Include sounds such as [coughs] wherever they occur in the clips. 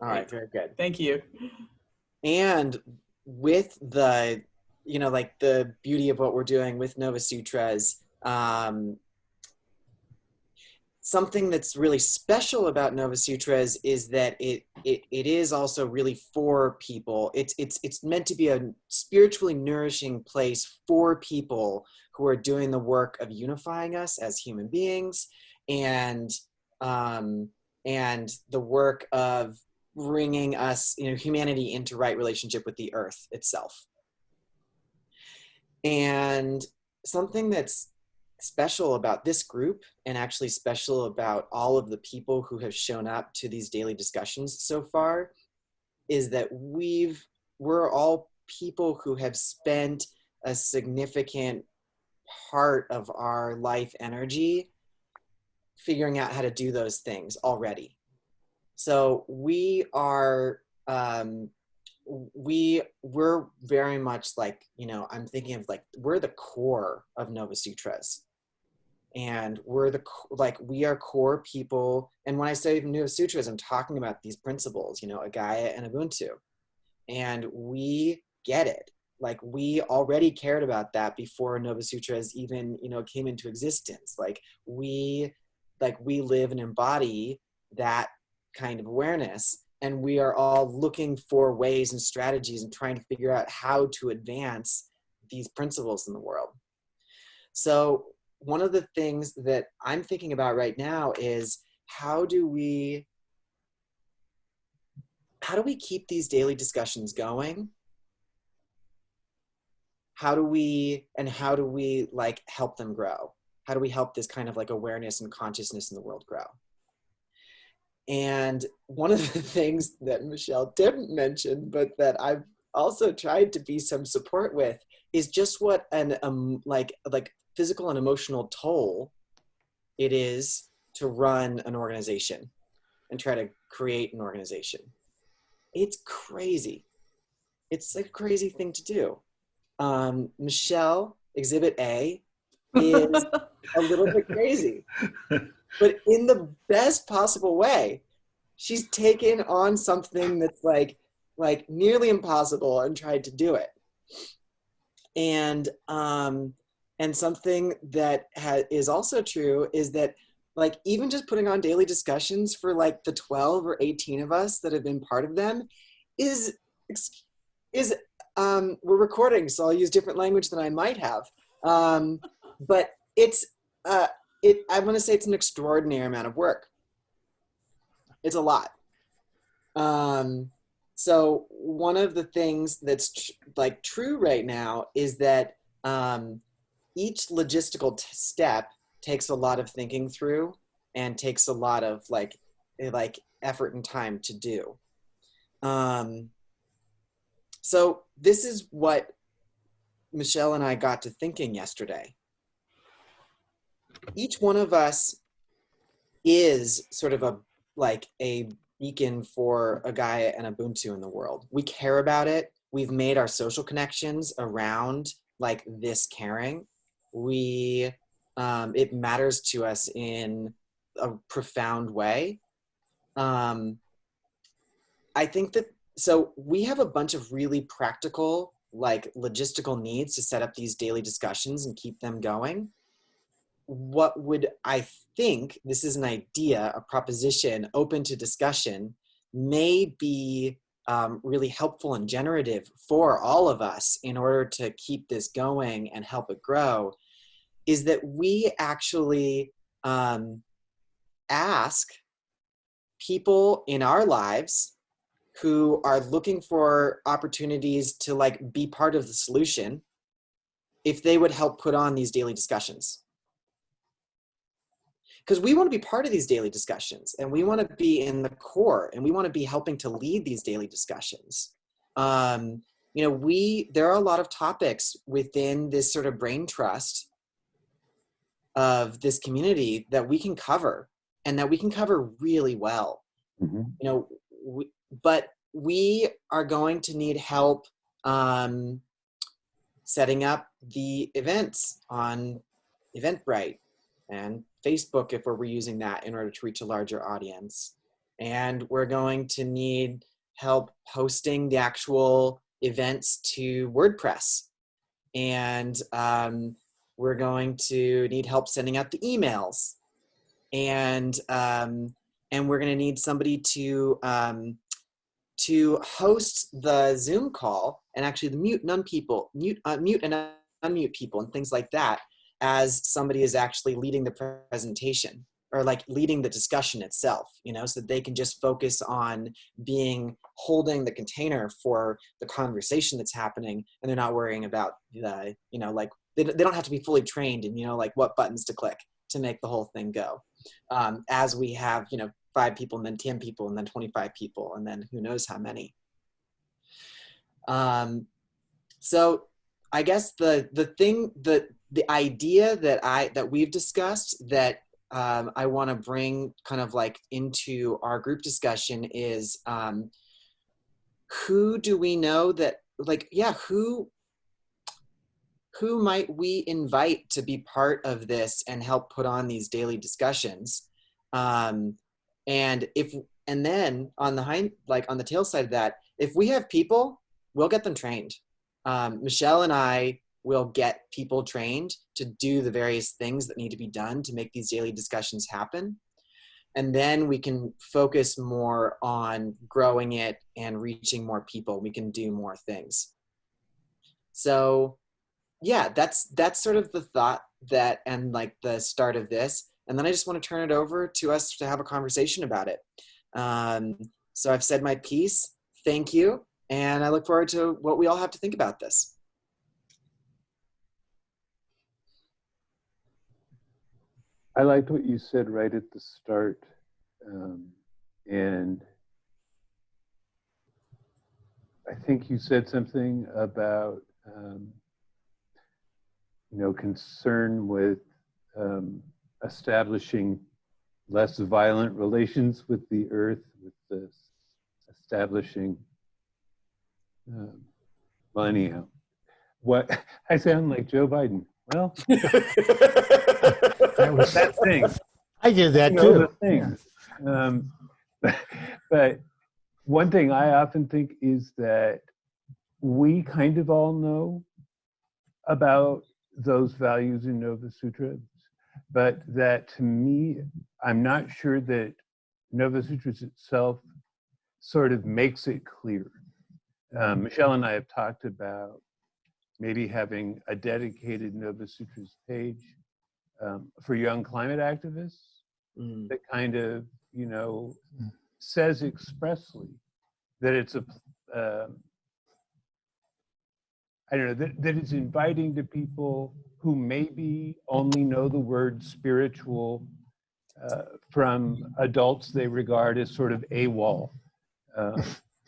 All right, very good. Thank you. And with the, you know, like the beauty of what we're doing with Nova Sutras, um, something that's really special about Nova Sutras is that it, it it is also really for people. It's it's it's meant to be a spiritually nourishing place for people who are doing the work of unifying us as human beings and um, and the work of bringing us, you know, humanity into right relationship with the earth itself. And something that's special about this group and actually special about all of the people who have shown up to these daily discussions so far is that we've we're all people who have spent a significant part of our life energy figuring out how to do those things already so we are um we we're very much like you know i'm thinking of like we're the core of nova sutras. And we're the like we are core people. And when i say nova sutras i'm talking about these principles you know a gaia and ubuntu. And we get it. Like we already cared about that before nova sutras even you know came into existence. Like we like we live and embody that kind of awareness and we are all looking for ways and strategies and trying to figure out how to advance these principles in the world. So one of the things that i'm thinking about right now is how do we how do we keep these daily discussions going? How do we and how do we like help them grow? How do we help this kind of like awareness and consciousness in the world grow and one of the [laughs] things that Michelle didn't mention, but that I've also tried to be some support with, is just what an um like like physical and emotional toll it is to run an organization and try to create an organization. It's crazy. It's a crazy thing to do. Um, Michelle, Exhibit A, [laughs] is a little bit crazy but in the best possible way. She's taken on something that's like like nearly impossible and tried to do it. And um, and something that ha- is also true is that like even just putting on daily discussions for like the 12 or 18 of us that have been part of them is is um, we're recording so i'll use different language than i might have um, but it's uh, it i want to say it's an extraordinary amount of work. It's a lot. Um so one of the things that's tr- like true right now is that um each logistical step takes a lot of thinking through and takes a lot of like eh, like effort and time to do. Um so this is what michelle and i got to thinking yesterday each one of us is sort of a like a beacon for a Gaia and Ubuntu in the world. We care about it. We've made our social connections around like this caring. We um, it matters to us in a profound way. Um, I think that so we have a bunch of really practical like logistical needs to set up these daily discussions and keep them going what would I think, this is an idea, a proposition open to discussion, may be um, really helpful and generative for all of us in order to keep this going and help it grow, is that we actually um, ask people in our lives who are looking for opportunities to like be part of the solution if they would help put on these daily discussions because we want to be part of these daily discussions and we want to be in the core and we want to be helping to lead these daily discussions. Um, you know we there are a lot of topics within this sort of brain trust of this community that we can cover and that we can cover really well. Mm-hmm. you know we, but we are going to need help um, setting up the events on eventbrite and Facebook if we're reusing that in order to reach a larger audience. and we're going to need help posting the actual events to WordPress. And um, we're going to need help sending out the emails. And, um, and we're going to need somebody to, um, to host the Zoom call and actually the mute none people, mute, uh, mute and unmute people and things like that as somebody is actually leading the presentation or like leading the discussion itself, you know, so that they can just focus on being holding the container for the conversation that's happening and they're not worrying about the, you know, like they, they don't have to be fully trained and, you know, like what buttons to click to make the whole thing go. Um, as we have, you know, five people and then 10 people and then 25 people and then who knows how many. Um, so I guess the, the thing, the, the idea that I, that we've discussed that um, I want to bring kind of like into our group discussion is um, who do we know that like yeah who who might we invite to be part of this and help put on these daily discussions? Um, and if and then on the hind like on the tail side of that if we have people we'll get them trained. Um, michelle and i will get people trained to do the various things that need to be done to make these daily discussions happen. And then we can focus more on growing it and reaching more people. We can do more things. So yeah, that's that's sort of the thought that and like the start of this. And then I just want to turn it over to us to have a conversation about it. Um, so I've said my piece. Thank you. And I look forward to what we all have to think about this. I liked what you said right at the start. Um, and I think you said something about, um, you know, concern with um, establishing less violent relations with the earth, with this establishing, um, anyhow, what [laughs] I sound like Joe Biden. Well, [laughs] that was that thing. I did that You know, too. the thing. Um, [laughs] but one thing I often think is that we kind of all know about those values in Nova Sutras, but that to me, I'm not sure that Nova Sutras itself sort of makes it clear. Um, Michelle and I have talked about maybe having a dedicated Nova Sutras page um, for young climate activists Mm. that kind of, you know, Mm. says expressly that it's a, um, I don't know, that, that it's inviting to people who maybe only know the word spiritual uh, from adults they regard as sort of AWOL, uh,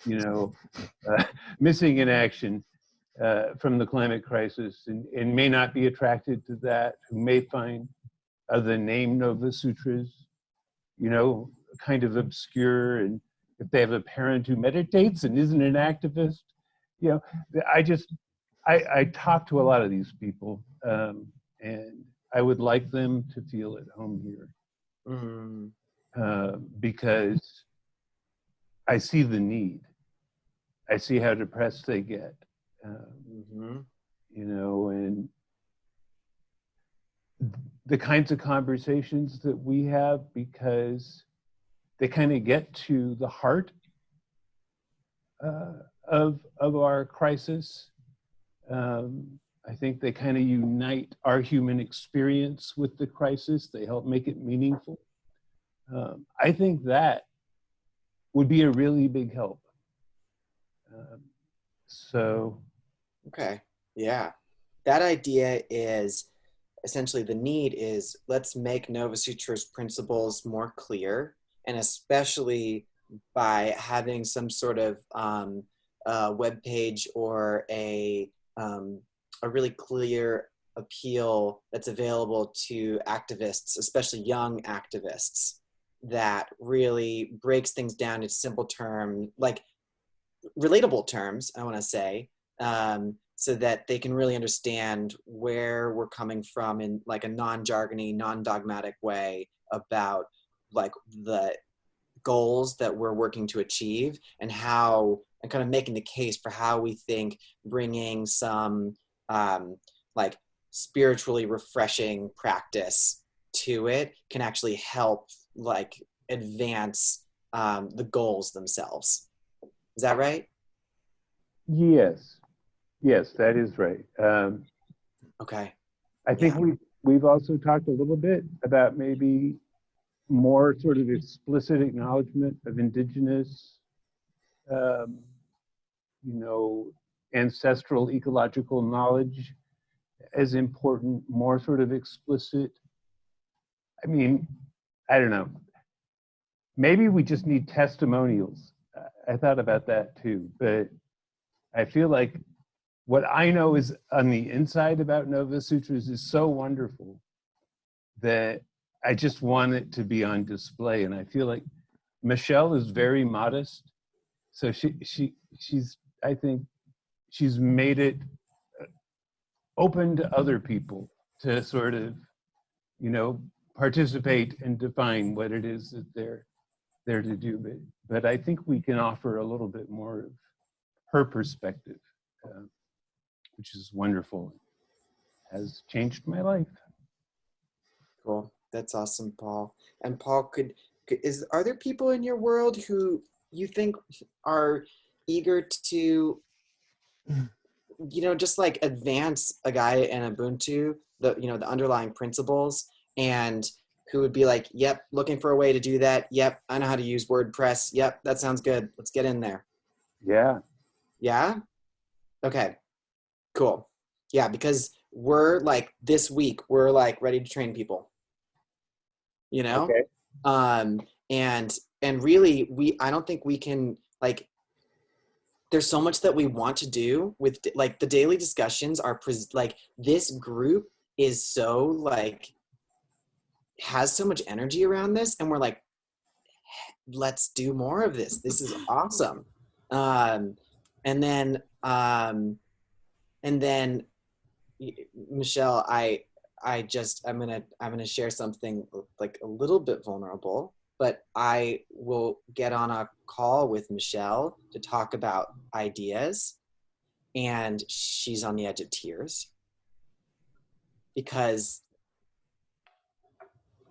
you know, uh, [laughs] missing in action uh, from the climate crisis and, and may not be attracted to that, who may find uh, the name Nova Sutras, you know, kind of obscure. And if they have a parent who meditates and isn't an activist, you know, I just, I, I talk to a lot of these people um, and I would like them to feel at home here Mm. uh, because I see the need. I see how depressed they get, um, hmm you know, and the kinds of conversations that we have because they kind of get to the heart uh, of of our crisis. Um, I think they kind of unite our human experience with the crisis. They help make it meaningful. Um, I think that would be a really big help. Um, so, Okay. Yeah. That idea is essentially the need is let's make Nova Sutra's principles more clear, and especially by having some sort of um, uh, web page or a um, a really clear appeal that's available to activists, especially young activists, that really breaks things down into simple terms, like relatable terms. I want to say, um, so that they can really understand where we're coming from in like a non-jargony, non-dogmatic way about like the goals that we're working to achieve and how and kind of making the case for how we think bringing some um, like spiritually refreshing practice to it can actually help like advance um, the goals themselves. Is that right? Yes yes that is right. Um, okay. I think Yeah. we we've also talked a little bit about maybe more sort of explicit acknowledgement of indigenous um, you know ancestral ecological knowledge as important more sort of explicit. I mean i don't know. Maybe we just need testimonials. I- i thought about that too but i feel like what i know is on the inside about nova sutras is so wonderful that i just want it to be on display and i feel like michelle is very modest. So she she she's i think she's made it uh, open to other people to sort of you know participate and define what it is that they're there to do but but i think we can offer a little bit more of her perspective uh, which is wonderful has changed my life Cool. That's awesome, Paul. And Paul, could, could is are there people in your world who you think are eager to, you know, just like advance a Gaia and Ubuntu, the you know the underlying principles, and who would be like, "Yep, looking for a way to do that. Yep, I know how to use WordPress. Yep, that sounds good. Let's get in there." yeah Yeah. Okay. Cool. Yeah, because we're like this week we're like ready to train people. You know? okay um and and really we i don't think we can like there's so much that we want to do with like the daily discussions are pres- like this group is so like has so much energy around this and we're like let's do more of this this is awesome um and then um and then michelle i I just I'm gonna I'm gonna share something like a little bit vulnerable, but I will get on a call with Michelle to talk about ideas, and she's on the edge of tears because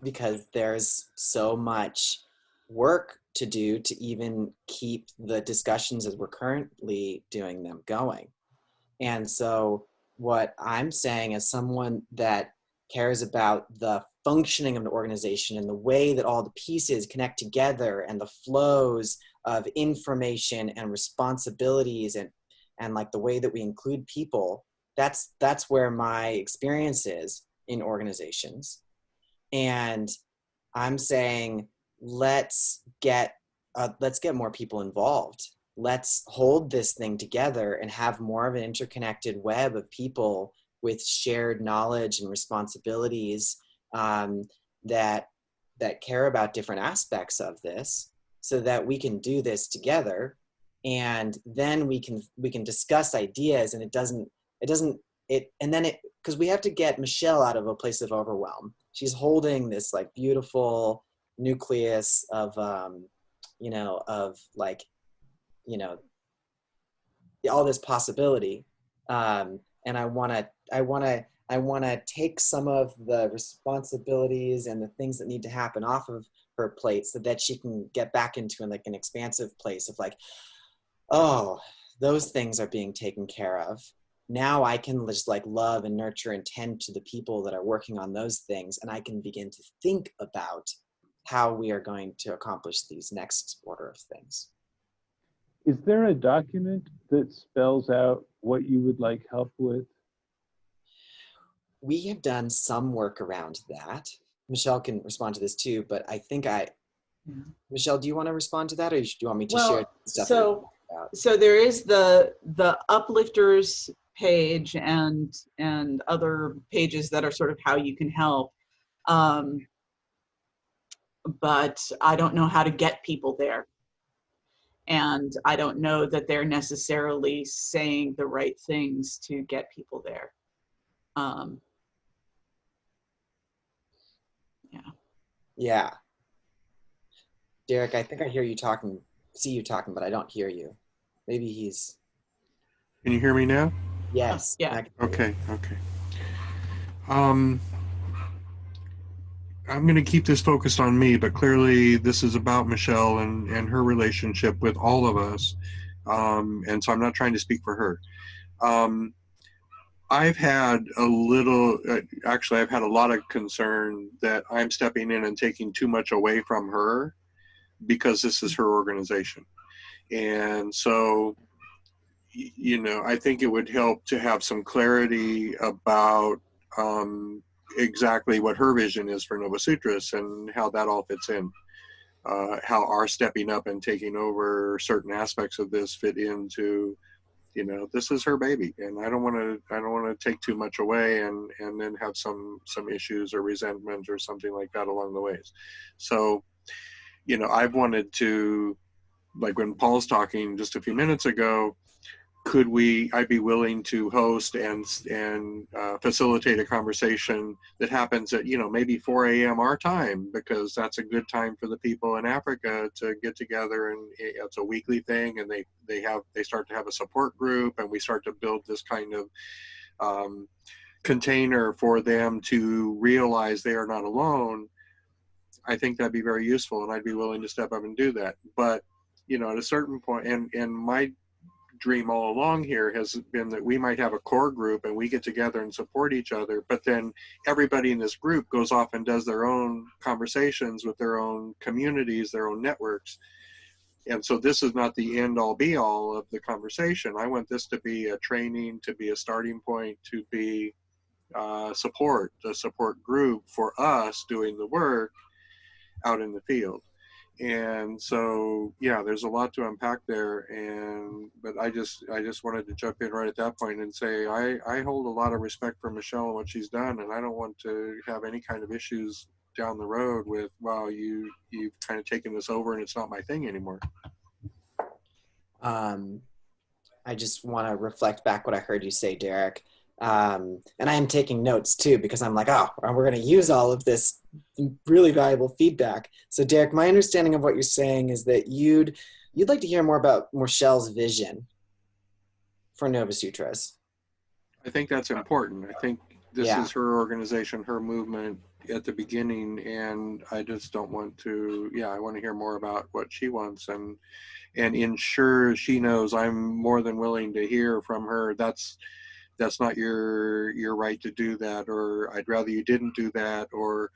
because there's so much work to do to even keep the discussions as we're currently doing them going. And so what I'm saying as someone that cares about the functioning of an organization and the way that all the pieces connect together and the flows of information and responsibilities and and like the way that we include people that's that's where my experience is in organizations. And i'm saying let's get uh, let's get more people involved let's hold this thing together and have more of an interconnected web of people with shared knowledge and responsibilities um, that that care about different aspects of this so that we can do this together. And then we can we can discuss ideas and it doesn't it doesn't it and then it because we have to get michelle out of a place of overwhelm. She's holding this like beautiful nucleus of um you know of like you know all this possibility um and i want to i want to i want to take some of the responsibilities and the things that need to happen off of her plate so that she can get back into like an expansive place of like oh those things are being taken care of. Now i can just like love and nurture and tend to the people that are working on those things and i can begin to think about how we are going to accomplish these next order of things is there a document that spells out what you would like help with? We have done some work around that. Michelle can respond to this too but i think i Yeah. michelle do you want to respond to that or do you want me to Well, share stuff so so there is the the uplifters page and and other pages that are sort of how you can help. Um but i don't know how to get people there and i don't know that they're necessarily saying the right things to get people there um yeah Yeah. Derek, I think I hear you talking, see you talking, but I don't hear you. Maybe he's, Can you hear me now? yes. Yeah. I can hear you. Okay, okay. Um, I'm going to keep this focused on me, but clearly this is about Michelle and, and her relationship with all of us. Um, and so I'm not trying to speak for her. Um, I've had a little, uh, actually, I've had a lot of concern that I'm stepping in and taking too much away from her because this is her organization. And so, you know, I think it would help to have some clarity about um, exactly what her vision is for Nova Sutras and how that all fits in. Uh, how our stepping up and taking over certain aspects of this fit into, you know, this is her baby, and I don't want to, I don't want to take too much away and and then have some some issues or resentment or something like that along the ways. So, you know, I've wanted to, like when Paul's talking just a few minutes ago, could we i'd be willing to host and and uh, facilitate a conversation that happens at you know maybe 4 a.m our time because that's a good time for the people in africa to get together and it's a weekly thing and they they have they start to have a support group and we start to build this kind of um, container for them to realize they are not alone i think that'd be very useful and i'd be willing to step up and do that. But you know at a certain point and and my dream all along here has been that we might have a core group and we get together and support each other but then everybody in this group goes off and does their own conversations with their own communities their own networks. And so this is not the end all be all of the conversation. I want this to be a training to be a starting point to be uh, support the support group for us doing the work out in the field and so yeah there's a lot to unpack there and but i just i just wanted to jump in right at that point and say i i hold a lot of respect for michelle and what she's done and i don't want to have any kind of issues down the road with wow you you've kind of taken this over and it's not my thing anymore Um, I just want to reflect back what I heard you say, Derek. Um, and I am taking notes too because I'm like, oh, we're going to use all of this really valuable feedback. So, Derek, my understanding of what you're saying is that you'd you'd like to hear more about Michelle's vision for Nova Sutras. i think that's important i think this Yeah. is her organization her movement at the beginning and i just don't want to yeah i want to hear more about what she wants and and ensure she knows i'm more than willing to hear from her that's that's not your your right to do that or i'd rather you didn't do that or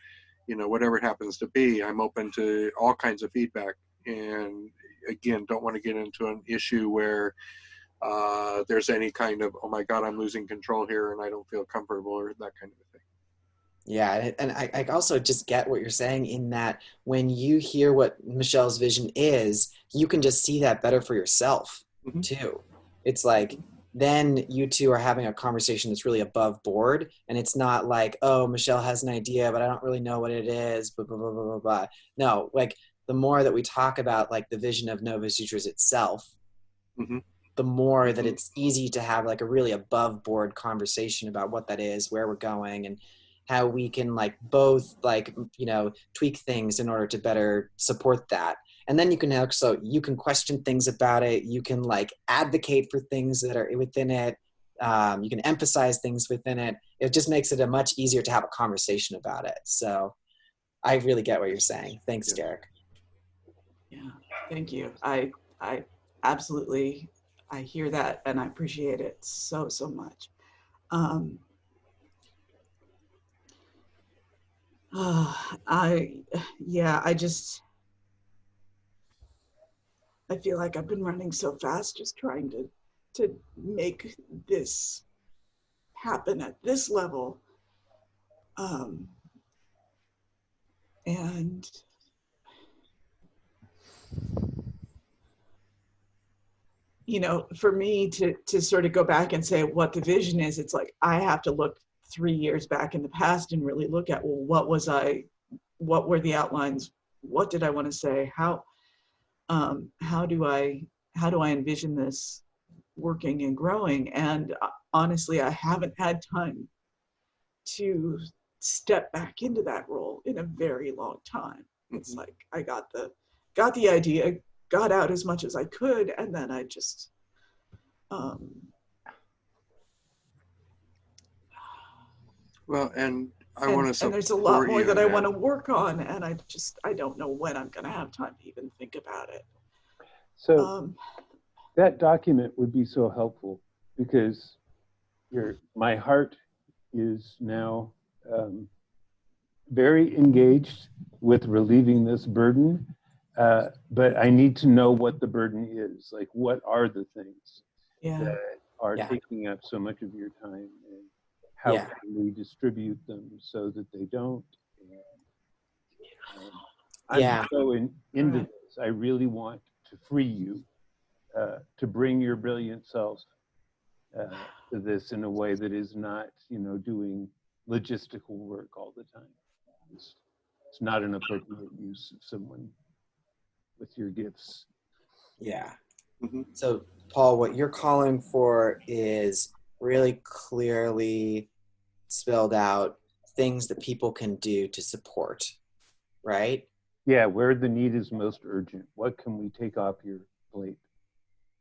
you know whatever it happens to be i'm open to all kinds of feedback and again don't want to get into an issue where uh, there's any kind of oh my god i'm losing control here and i don't feel comfortable or that kind of thing Yeah, and- and I, I also just get what you're saying in that when you hear what Michelle's vision is, you can just see that better for yourself Mhm. too. It's like then you two are having a conversation that's really above board, and it's not like, oh, Michelle has an idea, but I don't really know what it is. Blah blah blah blah blah. blah. No, like the more that we talk about like the vision of Nova Sutras itself, Mhm. the more that Mhm. it's easy to have like a really above board conversation about what that is, where we're going, and how we can like both like you know tweak things in order to better support that and then you can also you can question things about it. You can like advocate for things that are within it. Um, you can emphasize things within it. It just makes it a much easier to have a conversation about it. So i really get what you're saying. Thanks derek. Yeah, thank you. I I absolutely I hear that and I appreciate it so so much. Um, ah, [sighs] I yeah, I just I feel like I've been running so fast just trying to to make this happen at this level. Um, and you know for me to to sort of go back and say what the vision is it's like i have to look three years back in the past and really look at well what was i what were the outlines what did i want to say how um, how do i how do i envision this working and growing and uh, honestly i haven't had time to step back into that role in a very long time it's Mhm. like i got the got the idea, got out as much as I could, and then I just um, Well, and I and, want to support and there's a lot more that I want to work on, and I just I don't know when I'm going to have time to even think about it. So Um, that document would be so helpful because your my heart is now um, very engaged with relieving this burden, uh, but I need to know what the burden is. Like, what are the things yeah, that are Yeah. taking up so much of your time, and how Yeah. can we distribute them so that they don't? And, um, I'm Yeah. so in, into this. I really want to free you uh, to bring your brilliant selves uh, to this in a way that is not, you know, doing logistical work all the time. It's, it's not an appropriate use of someone with your gifts. Yeah. Mhm. So, Paul, what you're calling for is really clearly spelled out things that people can do to support, right? Yeah, where the need is most urgent. What can we take off your plate?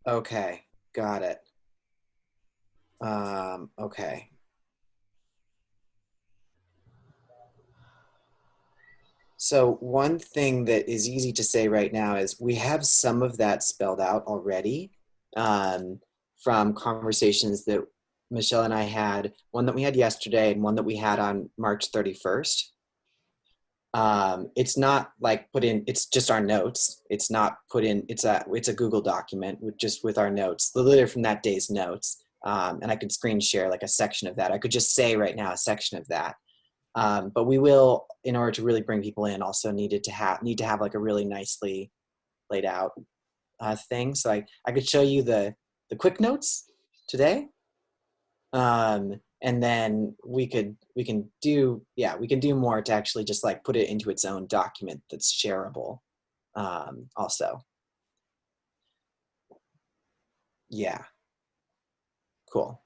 Okay, got it. Um, okay. So one thing that is easy to say right now is we have some of that spelled out already um, from conversations that Michelle and I had, one that we had yesterday and one that we had on March 31st. Um, it's not like put in, it's just our notes. It's not put in, it's a, it's a Google document with just with our notes, literally from that day's notes. Um, and I could screen share like a section of that. I could just say right now a section of that. Um, but we will, in order to really bring people in, also needed to have need to have like a really nicely laid out uh, thing. So I, I could show you the the quick notes today, um, and then we could we can do yeah we can do more to actually just like put it into its own document that's shareable. Um, also, yeah, cool.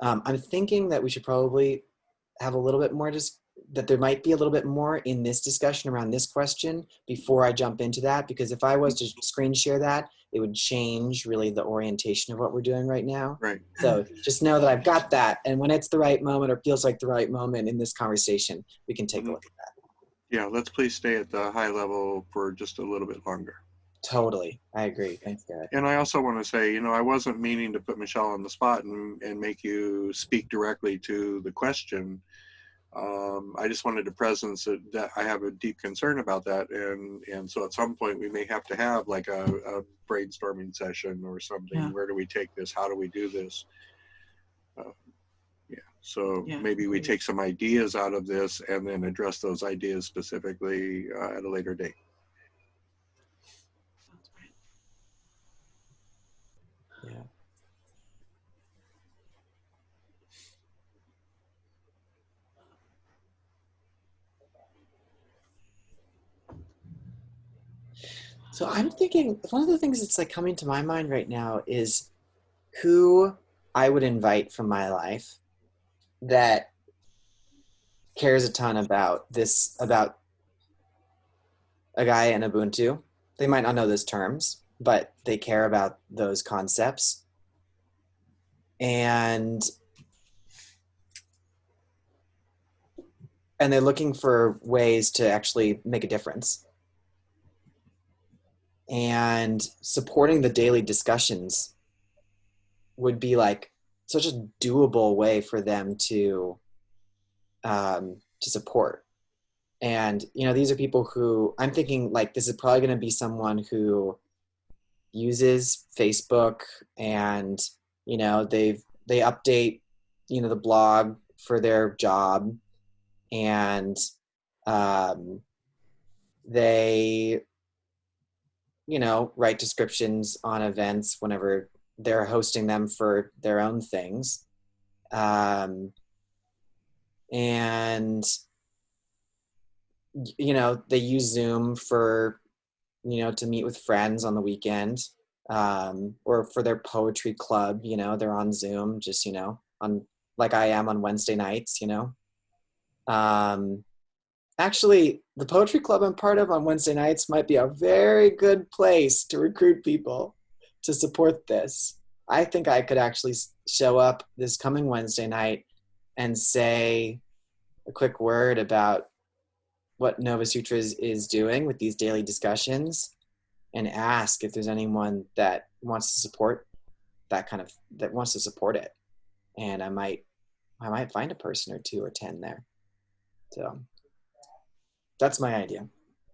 Um, I'm thinking that we should probably have a little bit more just that there might be a little bit more in this discussion around this question before I jump into that because if I was to screen share that it would change really the orientation of what we're doing right now Right. so just know that I've got that and when it's the right moment or feels like the right moment in this conversation we can take a Mhm. look at that Yeah, let's please stay at the high level for just a little bit longer. totally I agree thanks Garrett And I also want to say, you know, I wasn't meaning to put Michelle on the spot and, and make you speak directly to the question. Um, I just wanted to presence that, that I have a deep concern about that. And, and so at some point we may have to have like a, a brainstorming session or something. Yeah. Where do we take this? How do we do this? Uh, yeah. So Yeah, maybe we take some ideas out of this and then address those ideas specifically uh, at a later date. So I'm thinking one of the things that's like coming to my mind right now is who I would invite from my life that cares a ton about this about a Gaia and Ubuntu. They might not know those terms, but they care about those concepts. And and they're looking for ways to actually make a difference and supporting the daily discussions would be like such a doable way for them to um, to support. And you know these are people who i'm thinking like this is probably going to be someone who uses facebook and you know they've they update you know the blog for their job and um, they you know, write descriptions on events whenever they're hosting them for their own things. Um, and, you know, they use Zoom for, you know, to meet with friends on the weekend um, or for their poetry club, you know, they're on Zoom, just, you know, on like I am on Wednesday nights, you know. Um, actually, the poetry club I'm part of on Wednesday nights might be a very good place to recruit people to support this. I think I could actually show up this coming Wednesday night and say a quick word about what Nova Sutras is doing with these daily discussions and ask if there's anyone that wants to support that kind of that wants to support it. And I might I might find a person or two or ten there. So that's my idea.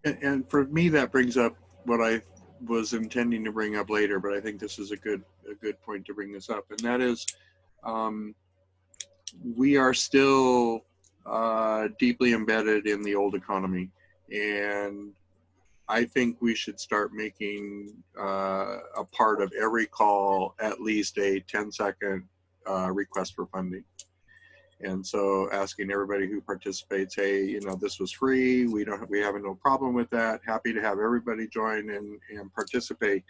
And, and for me, that brings up what I was intending to bring up later, but I think this is a good a good point to bring this up, and that is, um, we are still uh, deeply embedded in the old economy, and I think we should start making uh, a part of every call at least a 10 second uh, request for funding. And so asking everybody who participates, hey, you know, this was free. We don't, we have no problem with that. Happy to have everybody join and, and participate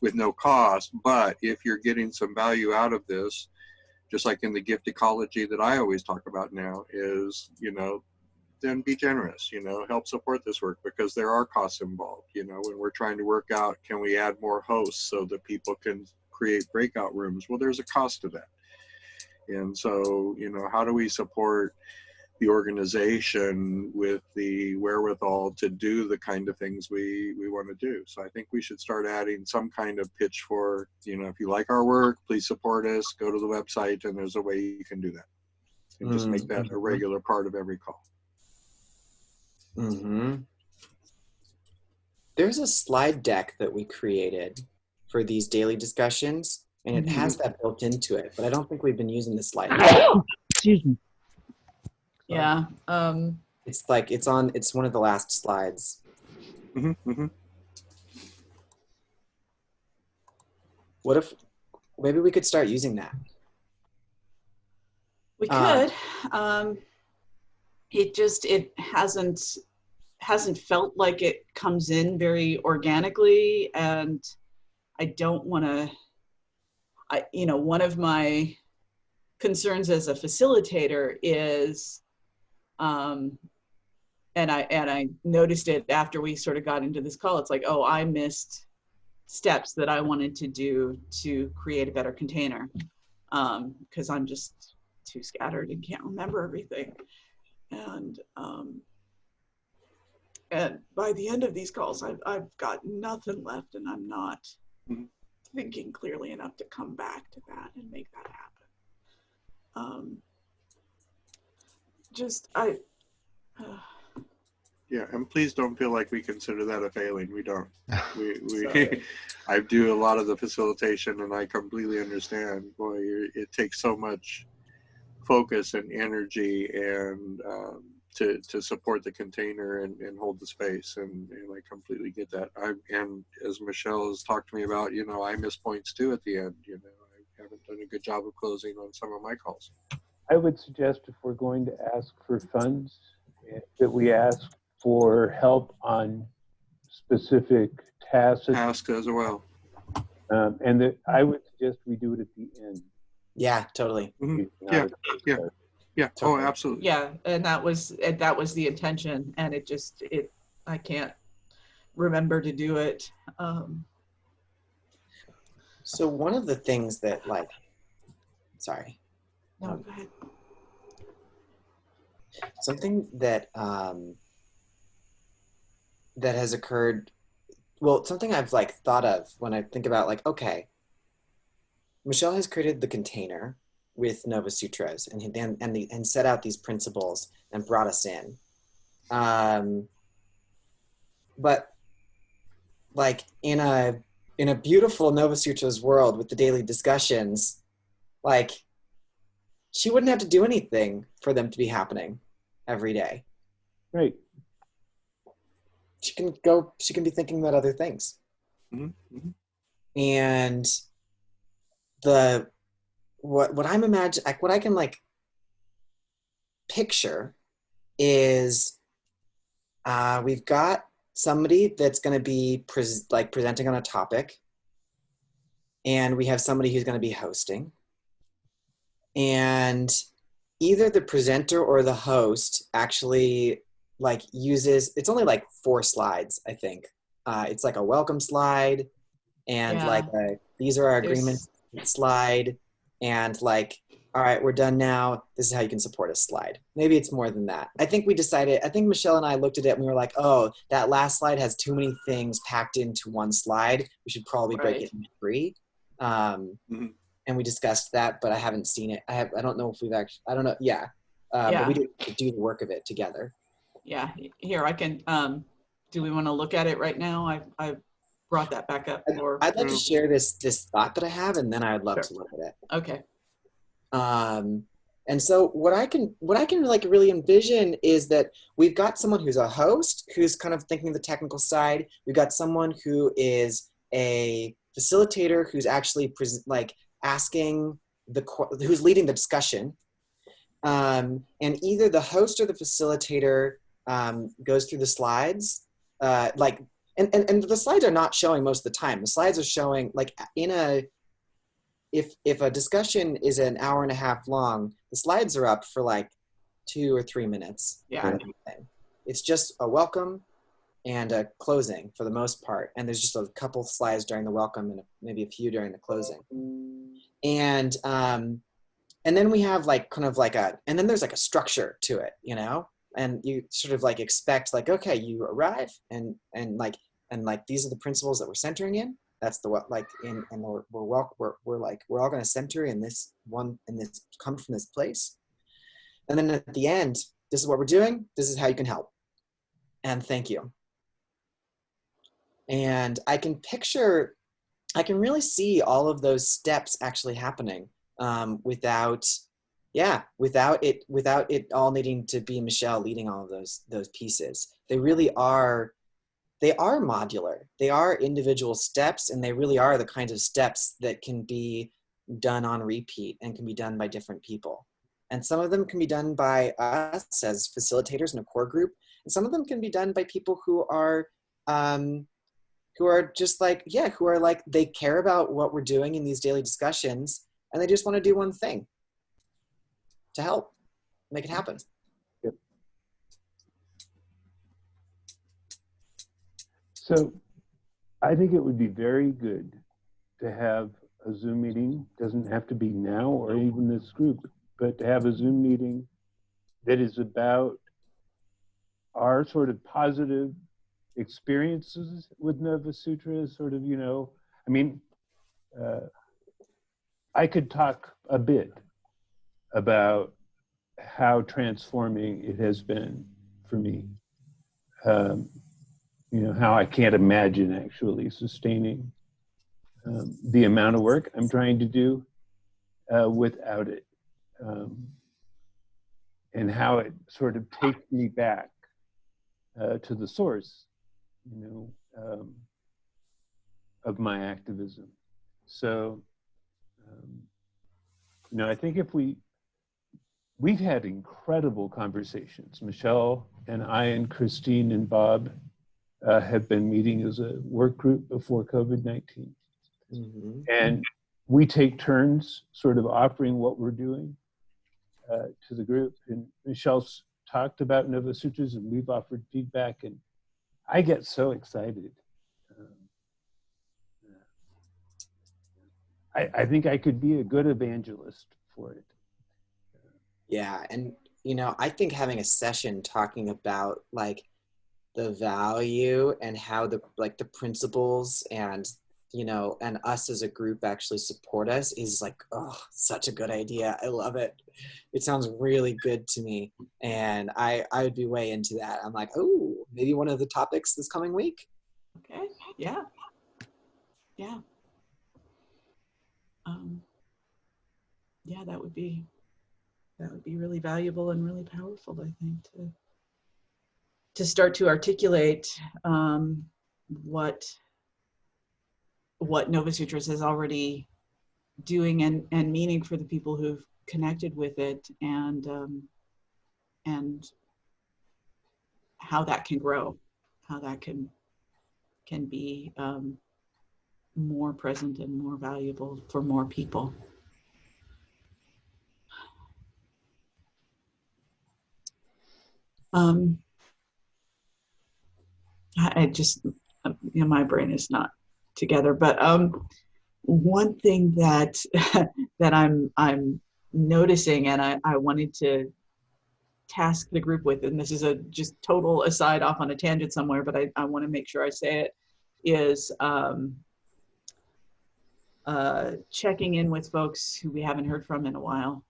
with no cost. But if you're getting some value out of this, just like in the gift ecology that I always talk about now is, you know, then be generous, you know, help support this work because there are costs involved. You know, when we're trying to work out, can we add more hosts so that people can create breakout rooms? Well, there's a cost to that. And so, you know, how do we support the organization with the wherewithal to do the kind of things we, we want to do? So I think we should start adding some kind of pitch for, you know, if you like our work, please support us, go to the website, and there's a way you can do that. And just make that a regular part of every call. Mm-hmm. There's a slide deck that we created for these daily discussions, and it has that built into it. But I don't think we've been using the slide. [coughs] Excuse me. Yeah. Um, It's like it's on. It's one of the last slides. hmm hmm What if maybe we could start using that? we Uh, could. Um, it just it hasn't hasn't felt like it comes in very organically, and I don't want to. I you know one of my concerns as a facilitator is, um, and I and I noticed it after we sort of got into this call. It's like, oh, I missed steps that I wanted to do to create a better container because I'm just too scattered and can't remember everything. And um, and by the end of these calls, I've I've got nothing left, and I'm not Mhm. Thinking clearly enough to come back to that and make that happen. Um, just I. Uh, Yeah, and please don't feel like we consider that a failing. We don't. [laughs] We, we [laughs] I do a lot of the facilitation, and I completely understand. Boy, it takes so much focus and energy, and um, to to support the container and, and hold the space, and, and I completely get that. I and as Michelle has talked to me about, you know, I miss points too at the end. You know, I haven't done a good job of closing on some of my calls. I would suggest if we're going to ask for funds, eh, that we ask for help on specific tasks. Ask as well. Um, and that I would suggest we do it at the end. Yeah, totally. Mhm. Yeah, yeah. Start. Yeah. Oh, Totally. absolutely. yeah, and that was and that was the intention, and it just it I can't remember to do it. Um, So one of the things that like, sorry, no, go ahead. something that um, that has occurred well something i've like thought of when i think about like okay michelle has created the container with nova sutras and and and, the, and set out these principles and brought us in um, but like in a in a beautiful nova sutras world with the daily discussions like she wouldn't have to do anything for them to be happening every day Right. she can go she can be thinking about other things Mhm, mhm. and the what what i'm imagine like what i can like picture is uh we've got somebody that's going to be pres- like presenting on a topic and we have somebody who's going to be hosting. And either the presenter or the host actually like uses it's only like four slides i think. Uh, it's like a welcome slide and Yeah. like a, these are our There's- agreements slide and like all right we're done now. This is how you can support a slide. Maybe it's more than that. I think we decided i think michelle and i looked at it and we were like oh that last slide has too many things packed into one slide. We should probably break it into three. Um, Mhm. and we discussed that but i haven't seen it. I have i don't know if we've actually i don't know yeah. Uh, Yeah. but we did do the work of it together. Yeah, here I can, um, do we want to look at it right now? I, I brought that back up or, I'd like to Mm. share this this thought that I have, and then I'd love Sure. to look at it. okay, Um, and so what I can what I can like really envision is that we've got someone who's a host who's kind of thinking the technical side. We've got someone who is a facilitator who's actually like asking the who's leading the discussion. Um, and either the host or the facilitator um, goes through the slides, uh, like and, and and the slides are not showing most of the time. The slides are showing like in a if if a discussion is an hour and a half long, the slides are up for like two or three minutes. Yeah. kind of. It's just a welcome and a closing for the most part, and there's just a couple slides during the welcome and maybe a few during the closing. And um, and then we have like kind of like a and then there's like a structure to it, you know, and you sort of like expect like okay, you arrive and and like and like these are the principles that we're centering in. That's the what like in and we're we're, we're we're like we're all going to center in this one in this come from this place. And then at the end this is what we're doing this is how you can help. And thank you. And i can picture i can really see all of those steps actually happening um, without yeah without it without it all needing to be michelle leading all of those those pieces. They really are they are modular. They are individual steps and they really are the kinds of steps that can be done on repeat and can be done by different people. And some of them can be done by us as facilitators in a core group and some of them can be done by people who are um, who are just like yeah who are like they care about what we're doing in these daily discussions and they just want to do one thing to help make it happen. So I think it would be very good to have a Zoom meeting, doesn't have to be now or even this group, but to have a Zoom meeting that is about our sort of positive experiences with Nova Sutra, sort of, you know, I mean, uh, I could talk a bit about how transforming it has been for me. Um, you know how I can't imagine actually sustaining um, the amount of work I'm trying to do uh, without it, um, and how it sort of takes me back uh, to the source, you know, um, of my activism. So, um, you know, I think if we we've had incredible conversations, Michelle and I and Christine and Bob uh, have been meeting as a work group before COVID 19. Mhm. And we take turns sort of offering what we're doing uh, to the group. And Michelle's talked about Nova Sutras and we've offered feedback. And I get so excited. Um, I, I think I could be a good evangelist for it. Yeah, and you know, I think having a session talking about like the value and how the like the principles and you know and us as a group actually support us is like oh such a good idea i love it it sounds really good to me and i i would be way into that i'm like oh maybe one of the topics this coming week okay, yeah. Yeah. Um, yeah, that would be, that would be really valuable and really powerful, I think, to, to start to articulate um, what, what Nova Sutras is already doing and, and meaning for the people who've connected with it and, um, and how that can grow, how that can, can be um, more present and more valuable for more people. Um, I just, um, you know, my brain is not together. But um, one thing that [laughs] that I'm I'm noticing, and I, I wanted to task the group with, and this is a just total aside off on a tangent somewhere, but I, I want to make sure I say it, is um, uh, checking in with folks who we haven't heard from in a while.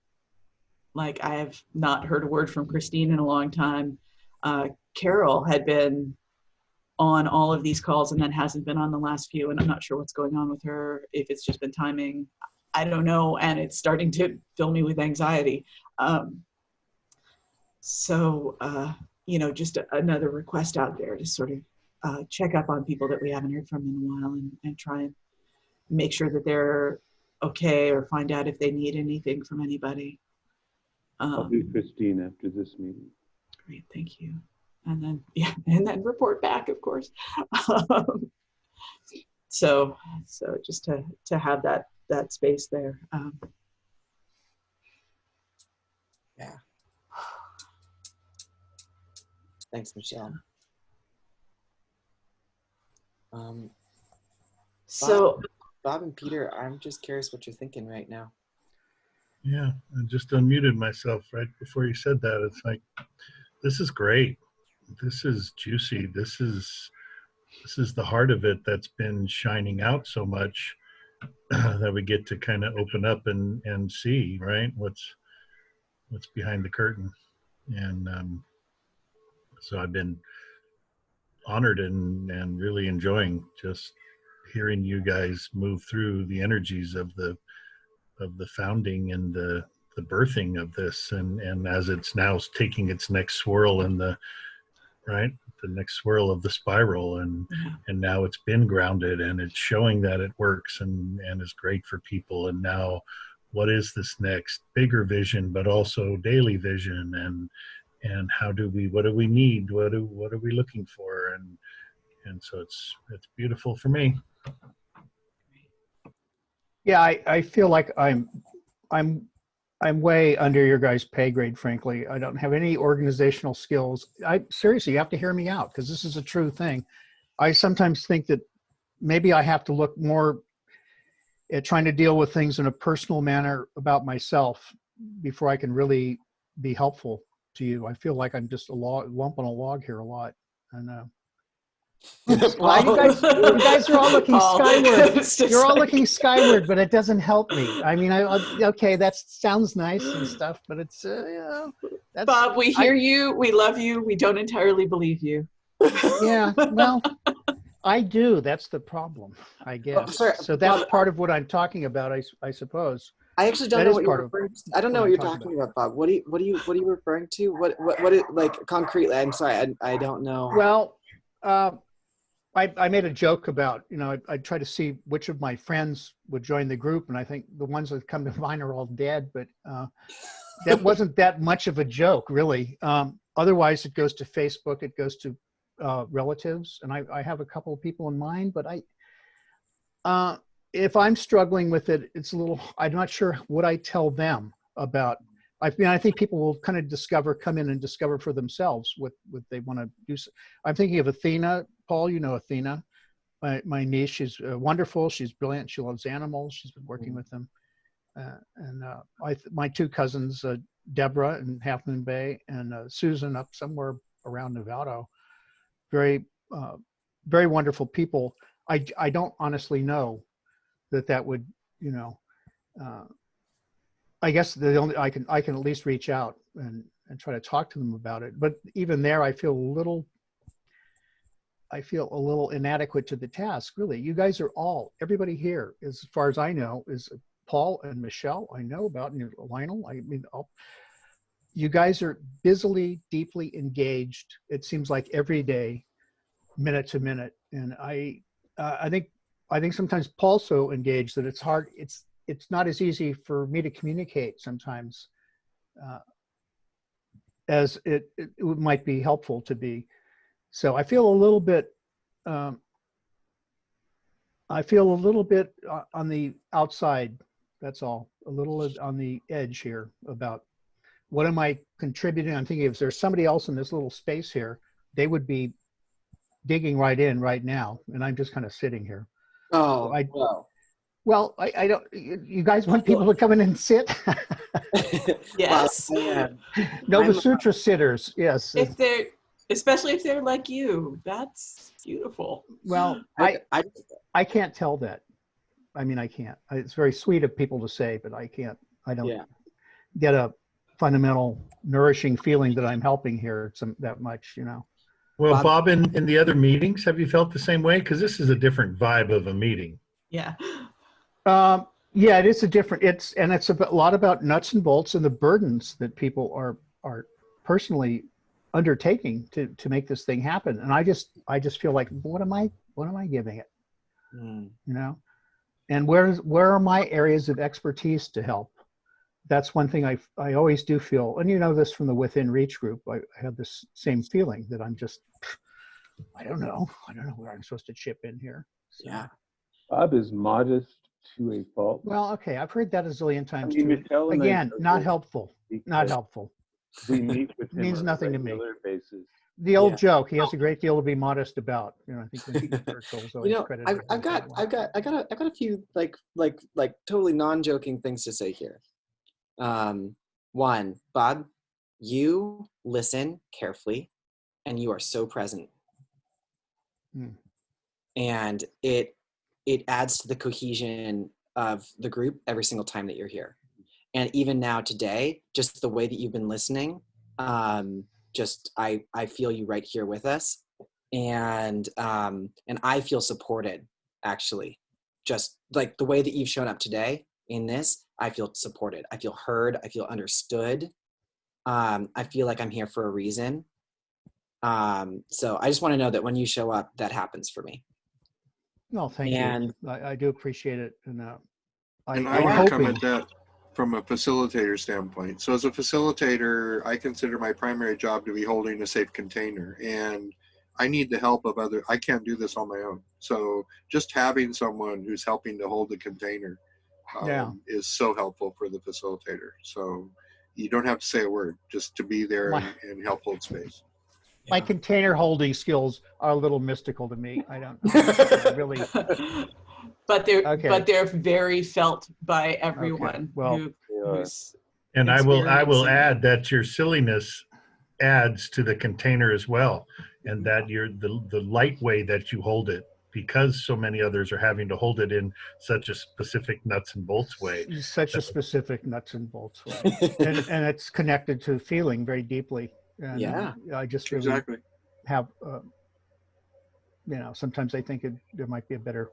Like I have not heard a word from Christine in a long time. Uh, Carol had been on all of these calls and then hasn't been on the last few, and I'm not sure what's going on with her. If it's just been timing, I don't know, and it's starting to fill me with anxiety. Um, so, uh, you know, just a, another request out there to sort of uh, check up on people that we haven't heard from in a while and, and try and make sure that they're okay or find out if they need anything from anybody. I'll Um, do Christine after this meeting. Great, thank you. And then, [laughs] yeah, and then report back, of course. Um, so, so just to to have that that space there. Um, yeah. Thanks, Michelle. Um, so, Bob and Peter, I'm just curious what you're thinking right now. Yeah, I just unmuted myself right before you said that. It's like, this is great. This is juicy. This is this is the heart of it that's been shining out so much [clears throat] that we get to kind of open up and and see right what's what's behind the curtain. And um, so I've been honored and and really enjoying just hearing you guys move through the energies of the of the founding and the the birthing of this and and as it's now taking its next swirl in the right the next swirl of the spiral and Yeah. and now it's been grounded and it's showing that it works and and is great for people. And now what is this next bigger vision but also daily vision and and how do we what do we need? What do what are we looking for? And and so it's it's beautiful for me Yeah, I, I feel like I'm, I'm, I'm way under your guys' pay grade, frankly. I don't have any organizational skills. I seriously, you have to hear me out because this is a true thing. I sometimes think that maybe I have to look more at trying to deal with things in a personal manner about myself before I can really be helpful to you. I feel like I'm just a log, lump on a log here a lot. And uh, Wow, you guys- you guys are all looking skyward. [laughs] you're all like- looking skyward, but it doesn't help me. I mean, I, I okay, that sounds nice and stuff, but it's uh, you know, that's Bob, we I- hear you. We love you. We don't entirely believe you. yeah. Well, [laughs] I do. That's the problem, I guess. sorry, so that's Bob- part of what I'm talking about, I, I suppose. I actually don't That know what you're referring to. I don't know what what you're talking talking about, Bob. What do you what do you what are you referring to? What what what is like concretely? I'm sorry, I, I don't know. Well, uh, I, I made a joke about, you know, I, I try to see which of my friends would join the group, and I think the ones that come to [laughs] mind are all dead, but uh, that [laughs] wasn't that much of a joke, really. Um, otherwise, it goes to Facebook, it goes to uh, relatives, and I, I have a couple of people in mind, but I, uh, if I'm struggling with it, it's a little, I'm not sure what I tell them about I mean, I think people will kind of discover, come in and discover for themselves what, what they want to do. I'm thinking of Athena. Paul, you know Athena, my, my niece. She's uh, wonderful. She's brilliant. She loves animals. She's been working with them. Uh, and uh, I, my two cousins, uh, Deborah in Half Moon Bay and uh, Susan up somewhere around Novato. Very, uh, very wonderful people. I, I don't honestly know that that would, you know, uh, I guess the only I can I can at least reach out and and try to talk to them about it. But even there, I feel a little. I feel a little inadequate to the task. Really, you guys are all everybody here, as far as I know, is Paul and Michelle. I know about and Lionel. I mean, all, you guys are busily, deeply engaged. It seems like every day, minute to minute, and I uh, I think I think sometimes Paul's so engaged that it's hard. It's it's not as easy for me to communicate sometimes uh, as it, it might be helpful to be. So I feel a little bit, um, I feel a little bit uh, on the outside, that's all, a little on the edge here about what am I contributing? I'm thinking if there's somebody else in this little space here, they would be digging right in right now, and I'm just kind of sitting here. Oh, I- well. Well, I, I don't. You you guys want people to come in and sit? [laughs] Yes. Well, [laughs] I. Nova I'm- Sutra sitters. Yes. If they're, especially if they're like you, that's beautiful. Well, I I, I, I can't tell that. I mean, I can't. It's very sweet of people to say, but I can't. I don't yeah. get a fundamental nourishing feeling that I'm helping here some that much. You know. Well, Bob- Bob, in, in the other meetings, have you felt the same way? Because this is a different vibe of a meeting. Yeah. Um, yeah, it is a different. It's and it's a lot about nuts and bolts and the burdens that people are are personally undertaking to to make this thing happen. And I just I just feel like what am I what am I giving it? Mm. You know, and where's where are my areas of expertise to help? That's one thing I I always do feel, and you know this from the Within Reach group. I, I have this same feeling that I'm just I don't know I don't know where I'm supposed to chip in here. So- Yeah. Bob is modest to a fault. Well, okay, I've heard that a zillion I times mean, too. Michelle and I Again, not helpful. Not helpful. We meet with [laughs] him Means on a nothing to me. Basis. The old Yeah. joke. He has a great deal to be modest about. You know, I think Winston [laughs] Churchill was always You know, credited. I've, with I've got. I've got, I got, a, I got a few like, like, like totally non-joking things to say here. Um, one, Bob, you listen carefully, and you are so present, Hmm. and it it adds to the cohesion of the group every single time that you're here. And even now today, just the way that you've been listening, um, just I I feel you right here with us, and um, and I feel supported actually. Just like the way that you've shown up today in this, I feel supported. I feel heard. I feel understood. Um, I feel like I'm here for a reason. Um, so I just want to know that when you show up, that happens for me. No, thank and- you. I, I do appreciate it, and uh, I, And I I'm want to come hoping. at that from a facilitator standpoint. So as a facilitator, I consider my primary job to be holding a safe container and I need the help of other, I can't do this on my own. So just having someone who's helping to hold the container um, Yeah. is so helpful for the facilitator. So you don't have to say a word, just to be there My- and, and help hold space. My container holding skills are a little mystical to me. I don't I really. [laughs] but they're Okay. but they're very felt by everyone well, who, They who's And I will, I will add that your silliness adds to the container as well. And that you're the, the light way that you hold it because so many others are having to hold it in such a specific nuts and bolts way. Such a specific nuts and bolts way, [laughs] and, and it's connected to feeling very deeply. And Yeah. I just really Exactly. have, uh, you know, sometimes I think it, there might be a better.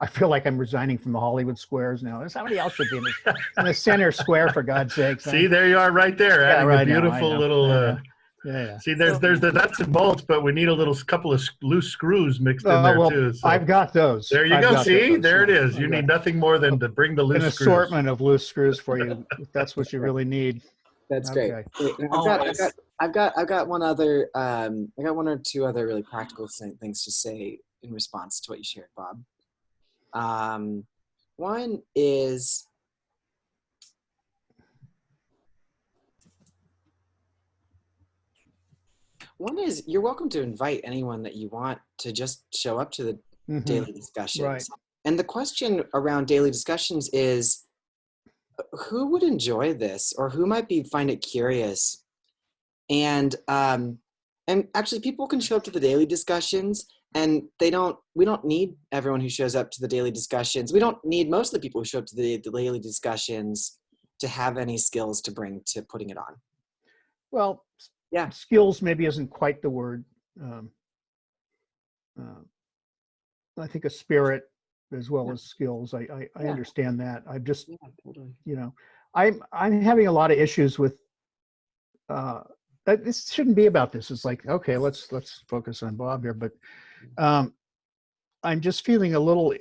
I feel like I'm resigning from the Hollywood squares now. Somebody else should be in the, in the center square, for God's sake. See, there you are right there, Yeah, right a beautiful know, little, I uh, yeah, yeah. see, there's, there's the nuts and bolts, but we need a little couple of loose screws mixed in Uh, there well, too. So I've got those. there you I've go. See, those, there it yeah. is. You I've need got nothing more than to bring the An loose screws. assortment of loose screws for you. [laughs] if that's what you really need. That's Okay. great. Wait, I've got, I've got, I've got, I've got one other, um, I got one or two other really practical things to say in response to what you shared, Bob. Um, one is, one is you're welcome to invite anyone that you want to just show up to the Mhm. daily discussions. Right. And the question around daily discussions is who would enjoy this or who might be find it curious? And um and actually people can show up to the daily discussions and they don't we don't need everyone who shows up to the daily discussions. We don't need most of the people who show up to the, the daily discussions to have any skills to bring to putting it on. Well, Yeah. skills maybe isn't quite the word. Um, uh, I think a spirit as well Yeah. as skills. I I, I Yeah. understand that. I'm just Yeah, totally. you know, I'm I'm having a lot of issues with. Uh, this shouldn't be about this. It's like okay, let's let's focus on Bob here, but um, I'm just feeling a little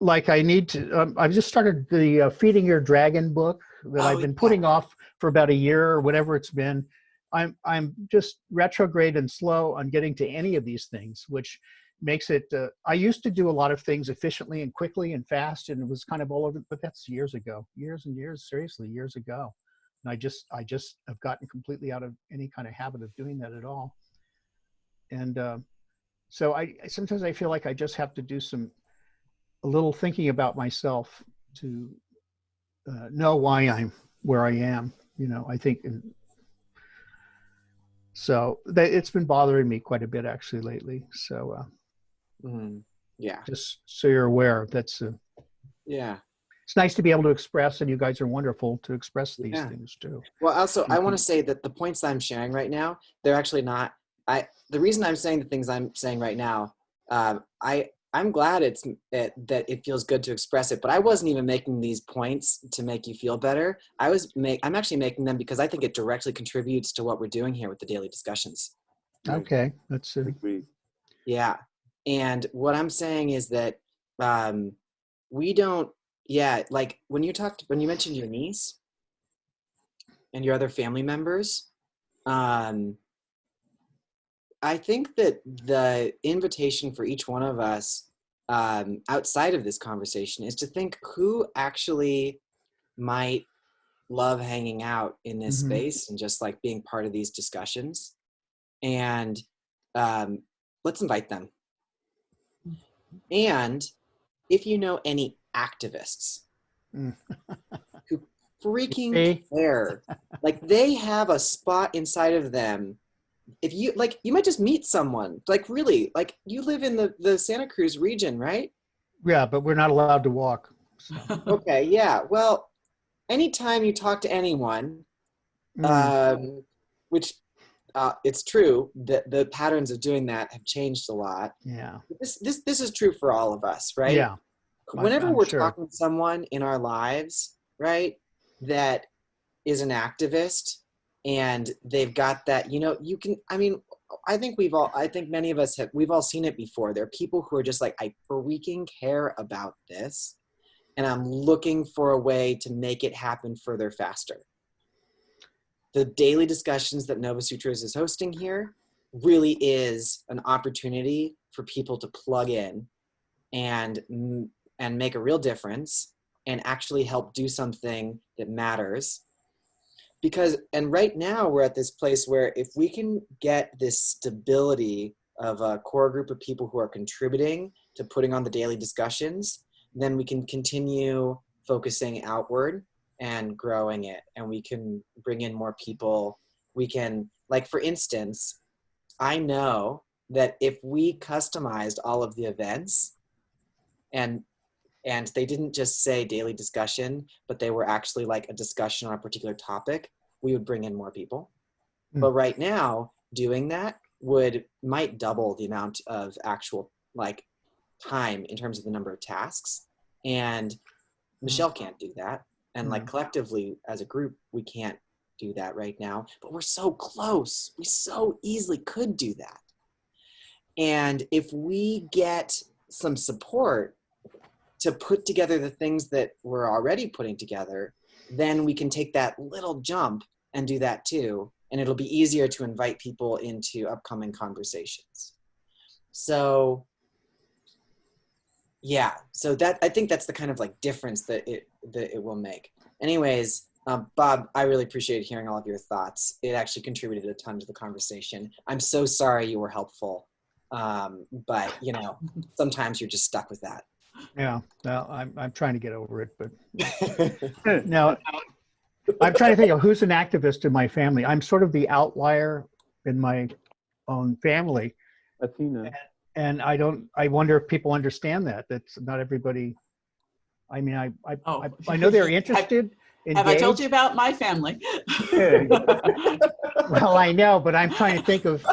like I need to. Um, I've just started the uh, Feeding Your Dragon book that Oh, I've been yeah. putting off for about a year or whatever it's been. I'm I'm just retrograde and slow on getting to any of these things, which makes it. Uh, I used to do a lot of things efficiently and quickly and fast, and it was kind of all over. But that's years ago, years and years, seriously, years ago. And I just I just have gotten completely out of any kind of habit of doing that at all. And uh, so I sometimes I feel like I just have to do some a little thinking about myself to uh, know why I'm where I am. You know, I think. and- so that it's been bothering me quite a bit actually lately. So uh, Mhm. Yeah. just so you're aware, that's uh, Yeah. it's nice to be able to express, and you guys are wonderful to express these Yeah. things too. Well, also, I want to say that the points that I'm sharing right now, they're actually not. I the reason I'm saying the things I'm saying right now, um, I I'm glad it's that that it feels good to express it. But I wasn't even making these points to make you feel better. I was make I'm actually making them because I think it directly contributes to what we're doing here with the daily discussions. Okay, that's uh, Agreed. Yeah. And what I'm saying is that um, we don't, yeah, like when you talked, when you mentioned your niece and your other family members, um, I think that the invitation for each one of us um, outside of this conversation is to think who actually might love hanging out in this Mhm. space and just like being part of these discussions. And um, let's invite them. And if you know any activists Mm. who freaking care, like they have a spot inside of them. If you like, you might just meet someone. Like really, like you live in the the Santa Cruz region, right? yeah, but we're not allowed to walk. So, [laughs] Okay, yeah. Well, anytime you talk to anyone, mm, um, which uh, it's true that the patterns of doing that have changed a lot. yeah, This this this is true for all of us, right? yeah, whenever I'm we're sure. talking to someone in our lives, right, that is an activist and they've got that, you know, you can, I mean, I think we've all, I think many of us have, we've all seen it before. There are people who are just like, I freaking care about this and I'm looking for a way to make it happen further faster. The daily discussions that Nova Sutras is hosting here really is an opportunity for people to plug in and and make a real difference and actually help do something that matters because and right now we're at this place where if we can get this stability of a core group of people who are contributing to putting on the daily discussions then we can continue focusing outward and growing it and we can bring in more people. We can like for instance i know that if we customized all of the events and and they didn't just say daily discussion but they were actually like a discussion on a particular topic we would bring in more people. Hmm. but right now doing that would might double the amount of actual like time in terms of the number of tasks and michelle can't do that and like collectively as a group we can't do that right now but we're so close we so easily could do that. And if we get some support to put together the things that we're already putting together, then we can take that little jump and do that too. And it'll be easier to invite people into upcoming conversations. So, yeah, so that I think that's the kind of like difference that it that it will make. Anyways, um, Bob, I really appreciate hearing all of your thoughts. It actually contributed a ton to the conversation. I'm so sorry you were helpful, um, but you know, [laughs] sometimes you're just stuck with that. Yeah. Well, I'm I'm trying to get over it, but [laughs] now I'm trying to think of who's an activist in my family. I'm sort of the outlier in my own family, Athena. and I don't. I wonder if people understand that. That's not everybody. I mean, I I, Oh. I, I know they're [laughs] interested. Have I told you about my family? [laughs] Well, I know, but I'm trying to think of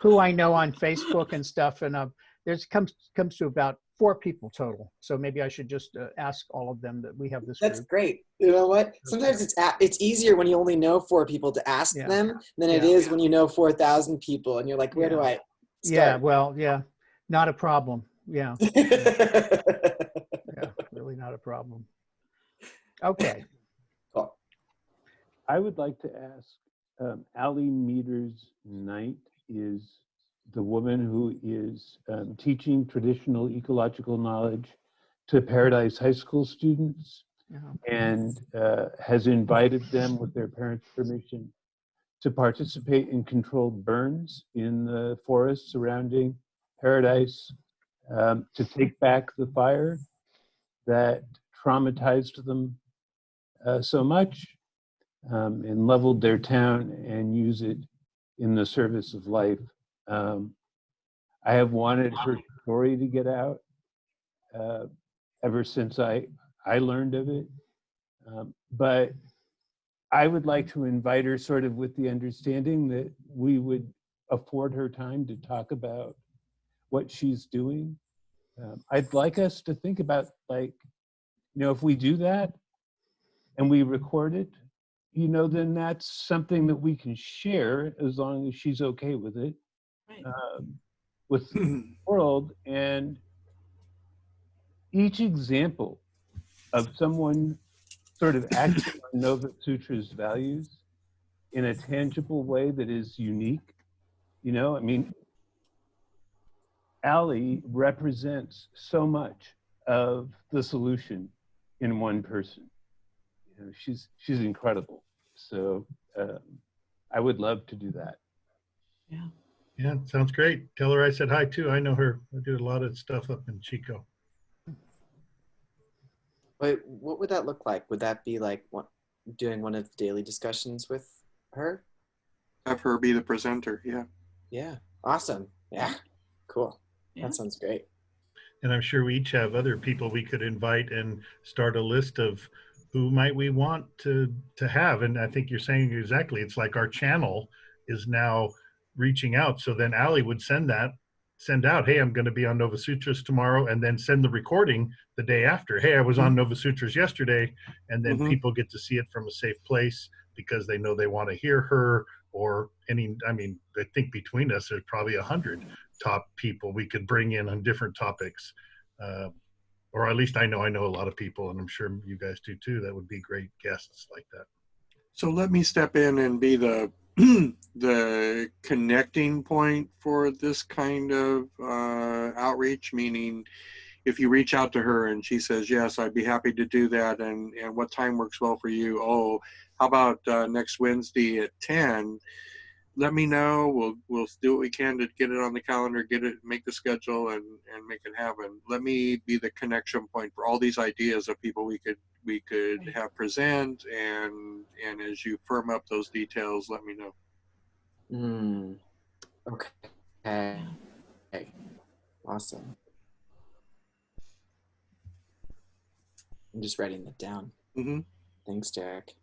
who I know on Facebook and stuff, and uh, there's comes comes to about four people total. So maybe I should just uh, ask all of them that we have this That's group. great. You know what? Sometimes it's a- it's easier when you only know four people to ask Yeah. them than it Yeah. is when you know four thousand people and you're like, where do I Yeah, well, yeah, not a problem. Yeah, Yeah. [laughs] yeah, really not a problem. Okay. cool. I would like to ask, um, Ali Meters Knight is the woman who is um, teaching traditional ecological knowledge to Paradise High School students Yeah. and uh, has invited them with their parents' permission to participate in controlled burns in the forest surrounding Paradise, um, to take back the fire that traumatized them uh, so much um, and leveled their town and use it in the service of life. Um, I have wanted her story to get out uh, ever since I, I learned of it. Um, but I would like to invite her sort of with the understanding that we would afford her time to talk about what she's doing. Um, I'd like us to think about like, you know, if we do that and we record it, you know, then that's something that we can share as long as she's okay with it. Um, with the [clears throat] world. And each example of someone sort of acting on Nova Sutra's values in a tangible way that is unique, you know, I mean, Ali represents so much of the solution in one person. You know, she's she's incredible. So um, I would love to do that. Yeah, sounds great. Tell her I said hi too. I know her. I do a lot of stuff up in Chico. Wait, what would that look like? Would that be like what, doing one of the daily discussions with her? Have her be the presenter. Yeah. Yeah, awesome. Yeah, cool. Yeah. That sounds great. And I'm sure we each have other people we could invite and start a list of who might we want to to have. And I think you're saying exactly. It's like our channel is now reaching out. So then Ali would send that, send out, hey, I'm going to be on Nova Sutras tomorrow, and then send the recording the day after. Hey, I was on Nova Sutras yesterday, and then Mhm. people get to see it from a safe place because they know they want to hear her or any. I mean, I think between us, there's probably a hundred top people we could bring in on different topics. Uh, or at least I know I know a lot of people, and I'm sure you guys do too. That would be great guests like that. So let me step in and be the [clears throat] the connecting point for this kind of uh, outreach. Meaning, if you reach out to her and she says yes, I'd be happy to do that. And and what time works well for you? Oh, how about uh, next Wednesday at ten? Let me know. We'll we'll do what we can to get it on the calendar, get it, make the schedule, and and make it happen. Let me be the connection point for all these ideas of people we could we could have present and and as you firm up those details let me know Hmm. Okay. Okay. Awesome. I'm just writing that down. hmm Thanks, Derek.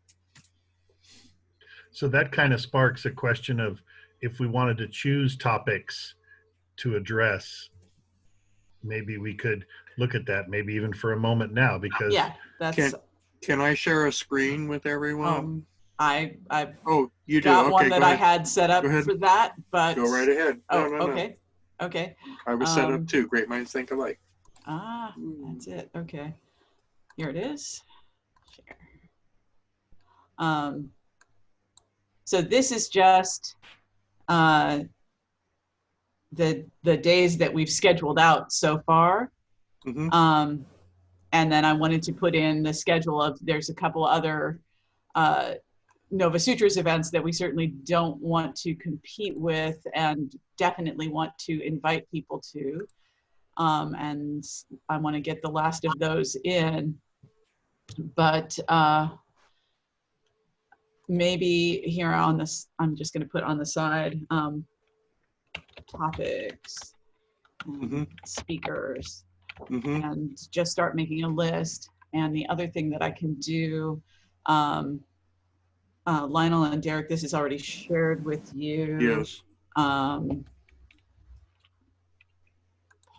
So that kind of sparks a question of if we wanted to choose topics to address, maybe we could look at that, maybe even for a moment now, because Yeah, that's, Can- can i share a screen with everyone I, I oh, you do got okay one go that I had set up for that, but. go right ahead Oh, no, no, no. okay, okay. i was set Um, up too great minds think alike Ah, that's it, okay. Here it is. Share. Um, so this is just, uh, the, the days that we've scheduled out so far. Mhm. Um, and then I wanted to put in the schedule of, there's a couple other, uh, Nova Sutras events that we certainly don't want to compete with and definitely want to invite people to. Um, and I want to get the last of those in. But uh, maybe here on this, I'm just going to put on the side um, topics, and Mhm. speakers, hmm and just start making a list. And the other thing that I can do, um, uh, Lionel and Derek, this is already shared with you. yes Um,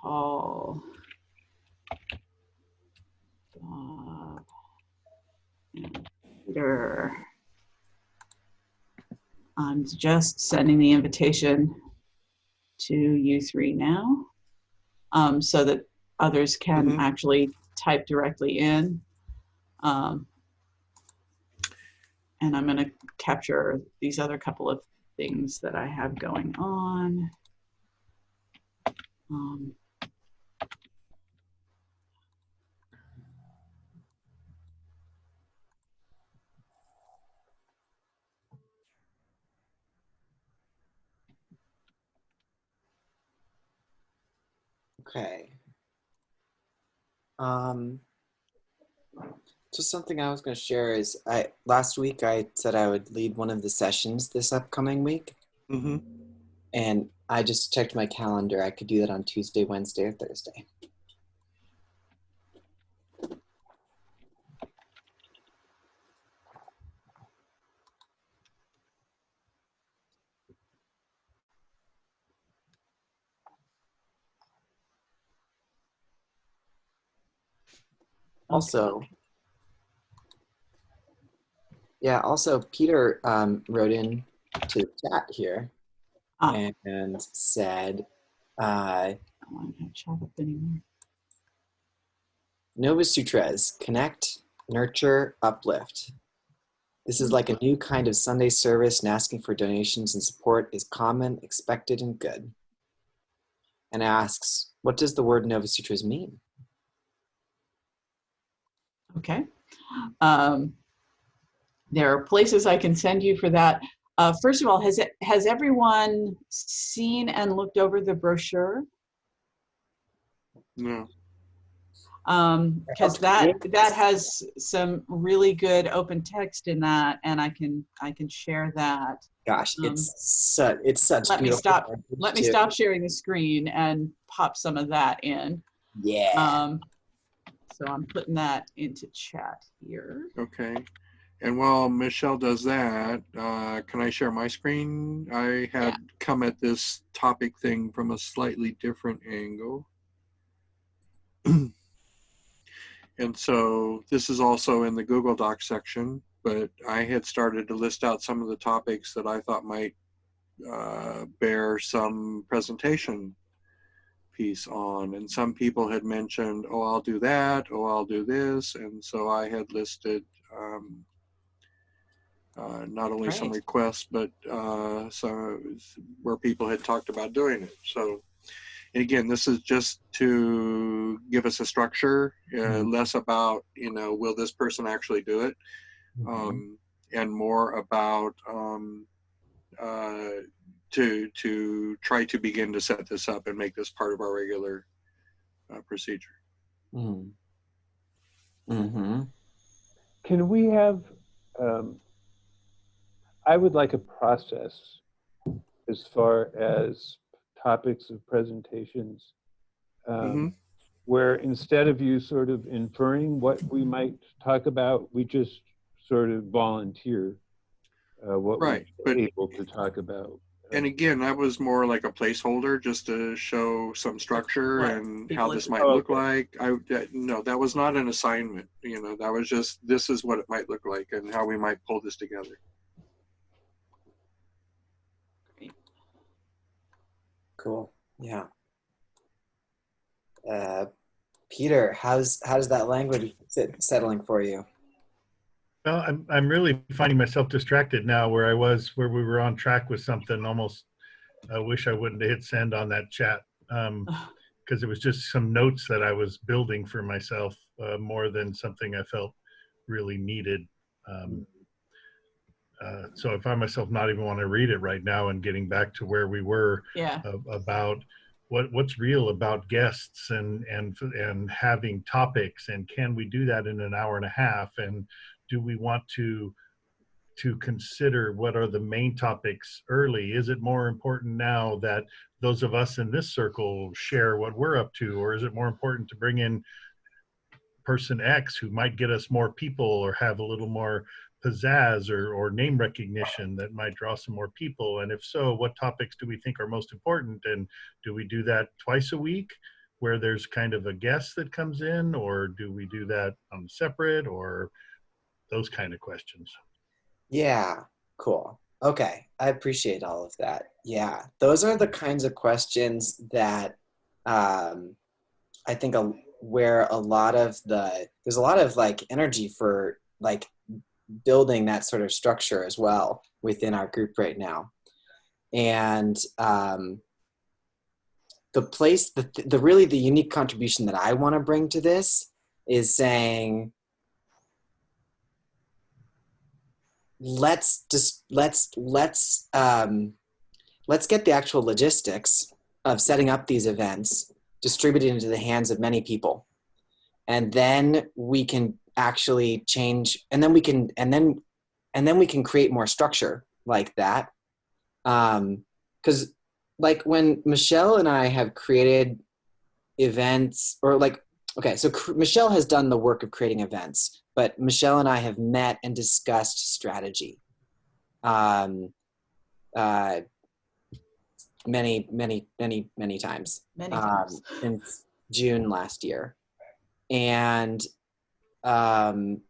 Paul. Bob. and Peter. I'm just sending the invitation to you three now, um, so that others can Mhm. actually type directly in. Um, and I'm going to capture these other couple of things that I have going on. Um, Okay. Um, just something I was going to share is I last week I said I would lead one of the sessions this upcoming week, hmm and I just checked my calendar. I could do that on Tuesday, Wednesday, or Thursday. Also, yeah, also Peter um, wrote in to the chat here Ah. and said, uh, I don't want to have chat up anymore. Nova Sutras, connect, nurture, uplift. This is like a new kind of Sunday service, and asking for donations and support is common, expected, and good. And asks, what does the word Nova Sutras mean? Okay. Um, there are places I can send you for that. Uh, first of all, has it has everyone seen and looked over the brochure? No. Um, because that that has some really good open text in that, and I can I can share that. Gosh, Um, it's such it's such let me stop- Let me too. stop sharing the screen and pop some of that in. Yeah. Um, so I'm putting that into chat here. Okay. And while Michelle does that, uh, can I share my screen? I had Yeah. come at this topic thing from a slightly different angle. [clears throat] and so this is also in the Google Docs section, but I had started to list out some of the topics that I thought might uh, bear some presentation piece on. And some people had mentioned, oh, I'll do that, oh, I'll do this. And so I had listed um, uh, not only some requests, but uh, some where people had talked about doing it. So, and again, this is just to give us a structure, uh, Mhm. less about, you know, will this person actually do it? um, and more about um, uh, to to try to begin to set this up and make this part of our regular uh, procedure. Mm. Mm-hmm. Can we have, um, I would like a process as far as topics of presentations um, Mhm. where instead of you sort of inferring what we might talk about, we just sort of volunteer uh, what Right, we're but- able to talk about. And again, that was more like a placeholder just to show some structure Right. and People how this might look like. I that, no, that was not an assignment. You know, that was just this is what it might look like and how we might pull this together. Cool. Yeah. Uh, Peter, how's how's that language sit, settling for you? Well, I'm I'm really finding myself distracted now where I was where we were on track with something almost I wish I wouldn't have hit send on that chat. Um because it was just some notes that I was building for myself uh, more than something I felt really needed. Um, uh, so I find myself not even want to read it right now and getting back to where we were Yeah. of, about what what's real about guests and and and having topics and can we do that in an hour and a half and do we want to to consider what are the main topics early is it more important now that those of us in this circle share what we're up to or is it more important to bring in person x who might get us more people or have a little more pizzazz or, or name recognition that might draw some more people? And if so, what topics do we think are most important? And do we do that twice a week where there's kind of a guest that comes in, or do we do that um, separate or those kind of questions? Yeah, cool. Okay, I appreciate all of that. Yeah, those are the kinds of questions that um, I think a, where a lot of the there's a lot of like energy for like building that sort of structure as well within our group right now, and um, the place the the really the unique contribution that I want to bring to this is saying let's just let's let's um, let's get the actual logistics of setting up these events distributed into the hands of many people. And then we can actually change and then we can and then and then we can create more structure like that. Um because like when michelle and i have created events or like okay so michelle has done the work of creating events but michelle and i have met and discussed strategy. Um uh many many many many times. Many um, since June last year, and um,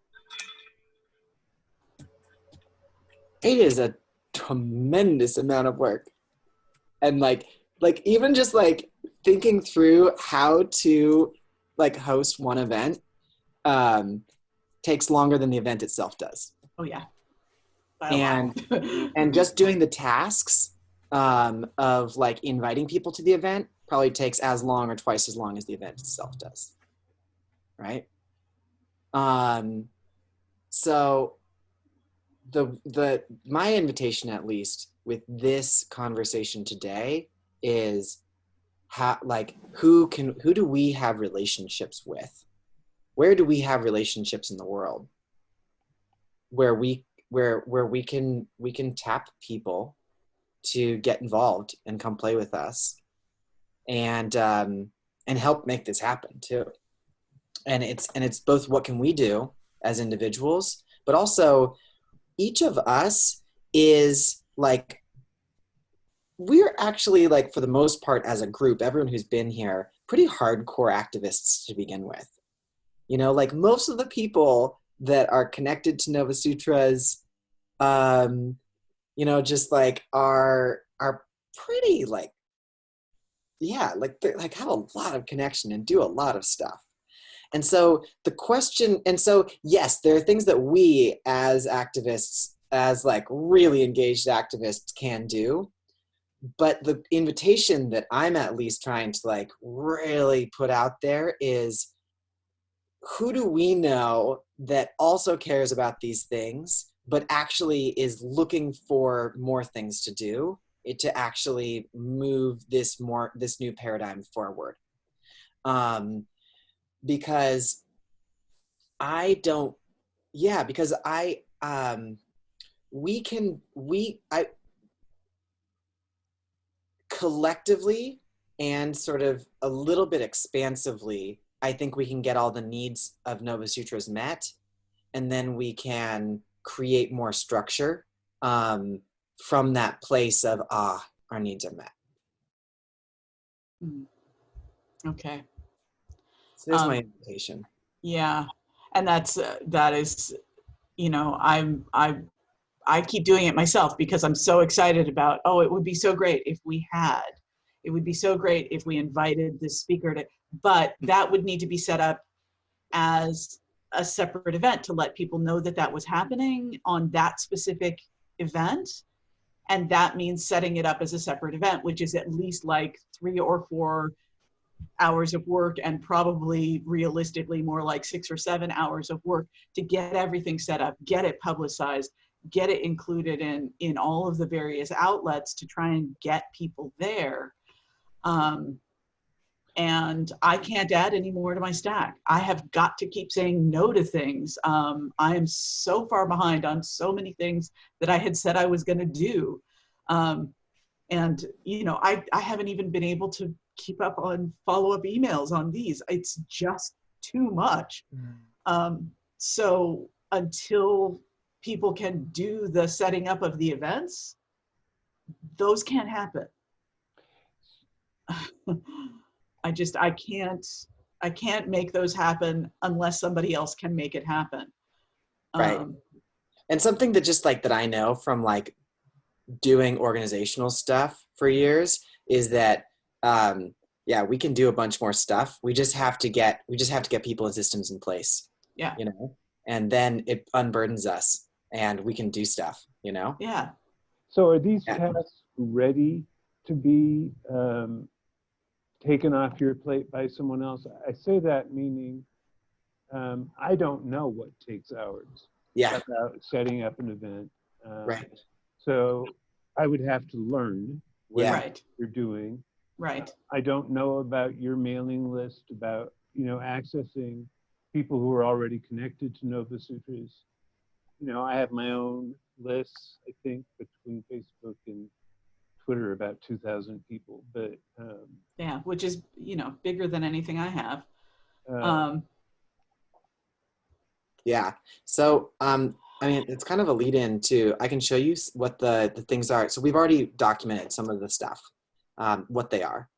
it is a tremendous amount of work, and like like even just like thinking through how to like host one event um, takes longer than the event itself does. Oh yeah. and [laughs] and just doing the tasks um, of like inviting people to the event probably takes as long or twice as long as the event itself does. Right? Um, so the the my invitation at least with this conversation today is how like who can who do we have relationships with where do we have relationships in the world? Where we where where we can we can tap people to get involved and come play with us and um and help make this happen too. And it's and it's both what can we do as individuals but also each of us is like we're actually like for the most part as a group everyone who's been here pretty hardcore activists to begin with you know like most of the people that are connected to nova sutras um you know just like are are pretty like yeah like they like have a lot of connection and do a lot of stuff. And so the question and so yes there are things that we as activists as like really engaged activists can do but the invitation that i'm at least trying to like really put out there is who do we know that also cares about these things but actually is looking for more things to do it to actually move this more this new paradigm forward? Um because i don't yeah because i um we can we i collectively and sort of a little bit expansively i think we can get all the needs of nova sutras met and then we can create more structure um, from that place of ah our needs are met Mm. Okay. so there's Um, my invitation Yeah, and that's uh, that is, you know, I'm I I keep doing it myself because I'm so excited about. Oh, it would be so great if we had. It would be so great if we invited this speaker to. But that would need to be set up as a separate event to let people know that that was happening on that specific event. And that means setting it up as a separate event, which is at least like three or four hours of work and probably realistically more like six or seven hours of work to get everything set up, get it publicized, get it included in in all of the various outlets to try and get people there. Um, and I can't add any more to my stack. I have got to keep saying no to things. Um, I am so far behind on so many things that I had said I was going to do. Um, and you know, I, I haven't even been able to keep up on follow-up emails on these. It's just too much. Um, so until people can do the setting up of the events, those can't happen. [laughs] I just I can't I can't make those happen unless somebody else can make it happen. Right. Um, and something that just like that i know from like doing organizational stuff for years is that um yeah we can do a bunch more stuff we just have to get we just have to get people and systems in place Yeah. you know and then it unburdens us and we can do stuff you know yeah. So are these Yeah. tasks ready to be um, taken off your plate by someone else? I say that meaning um, I don't know what takes hours yeah about setting up an event. Um, right So I would have to learn what Yeah. Right. you're doing Right. I don't know about your mailing list, about, you know, accessing people who are already connected to Nova Sutras. You know, I have my own lists, I think, between Facebook and Twitter, about 2,000 people. But um, Yeah, which is, you know, bigger than anything I have. uh, Um, Yeah. So, um, I mean, it's kind of a lead in to, I can show you what the, the things are. So we've already documented some of the stuff, um, what they are.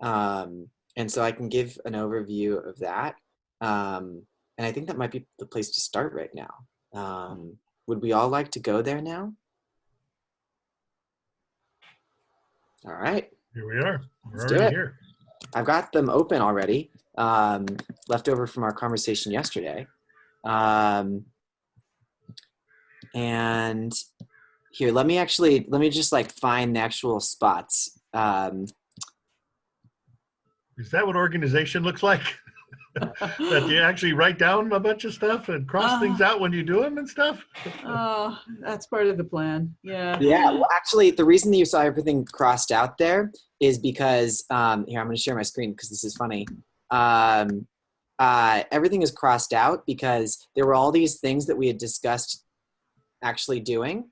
Um, and so I can give an overview of that. Um, and I think that might be the place to start right now. Um, would we all like to go there now? All right. Here we are. We're Let's do already it. here. I've got them open already, um, left over from our conversation yesterday. Um, and here, let me actually, let me just like find the actual spots. Um, Is that what organization looks like? [laughs] that you actually write down a bunch of stuff and cross Uh, things out when you do them and stuff? oh, that's part of the plan. Yeah. yeah, well, actually, the reason that you saw everything crossed out there is because, um, here, I'm going to share my screen because this is funny. Um, uh, everything is crossed out because there were all these things that we had discussed actually doing.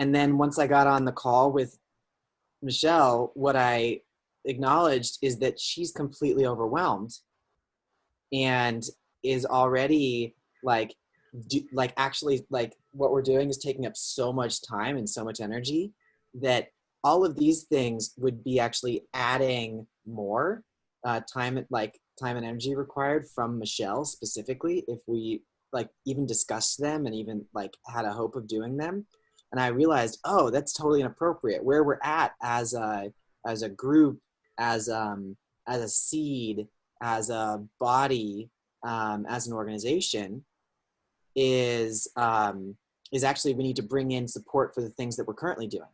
And then once I got on the call with Michelle, what I acknowledged is that she's completely overwhelmed and is already like, do, like actually like what we're doing is taking up so much time and so much energy that all of these things would be actually adding more uh, time like time and energy required from Michelle specifically if we like even discussed them and even like had a hope of doing them. And I realized oh that's totally inappropriate. Where we're at as a as a group as um as a seed as a body um, as an organization is um, is actually we need to bring in support for the things that we're currently doing.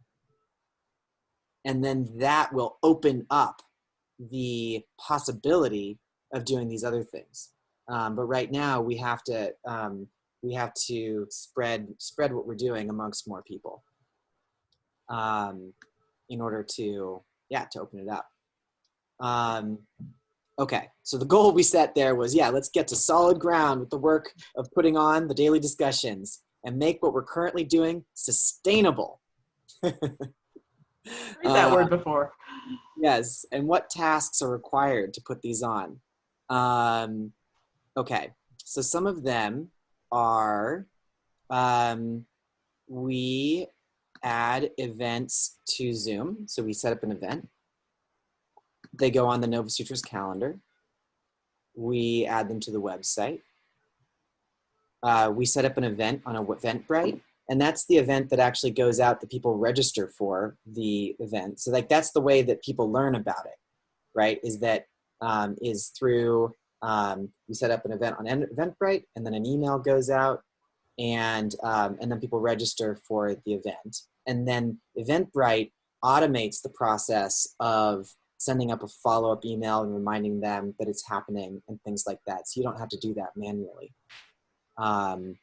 And then that will open up the possibility of doing these other things. Um, but right now we have to um, we have to spread spread what we're doing amongst more people um, in order to yeah to open it up. Um, okay so the goal we set there was yeah let's get to solid ground with the work of putting on the daily discussions and make what we're currently doing sustainable [laughs] Heard that Uh, word before. Yes, and what tasks are required to put these on? Um, okay, so some of them are um, we add events to Zoom. So we set up an event. They go on the Nova Sutras calendar. We add them to the website. Uh, we set up an event on a Eventbrite and that's the event that actually goes out that people register for the event so like that's the way that people learn about it right is that um, is through um, we set up an event on En- eventbrite and then an email goes out and um, and then people register for the event and then eventbrite automates the process of sending up a follow-up email and reminding them that it's happening and things like that. So you don't have to do that manually. Um,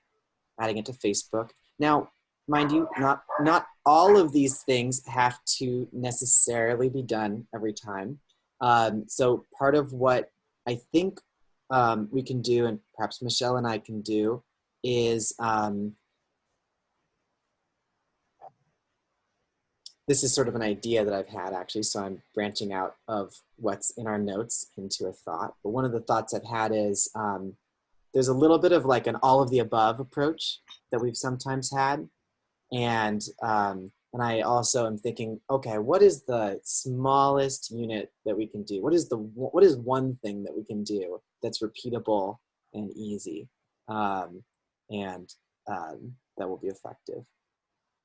adding it to facebook. Now, mind you, not not all of these things have to necessarily be done every time. Um, so part of what I think um, we can do, and perhaps Michelle and I can do, is um, this is sort of an idea that I've had actually. So I'm branching out of what's in our notes into a thought. But one of the thoughts I've had is um, there's a little bit of like an all of the above approach that we've sometimes had and um, and i also am thinking okay what is the smallest unit that we can do what is the what is one thing that we can do that's repeatable and easy um, and um, that will be effective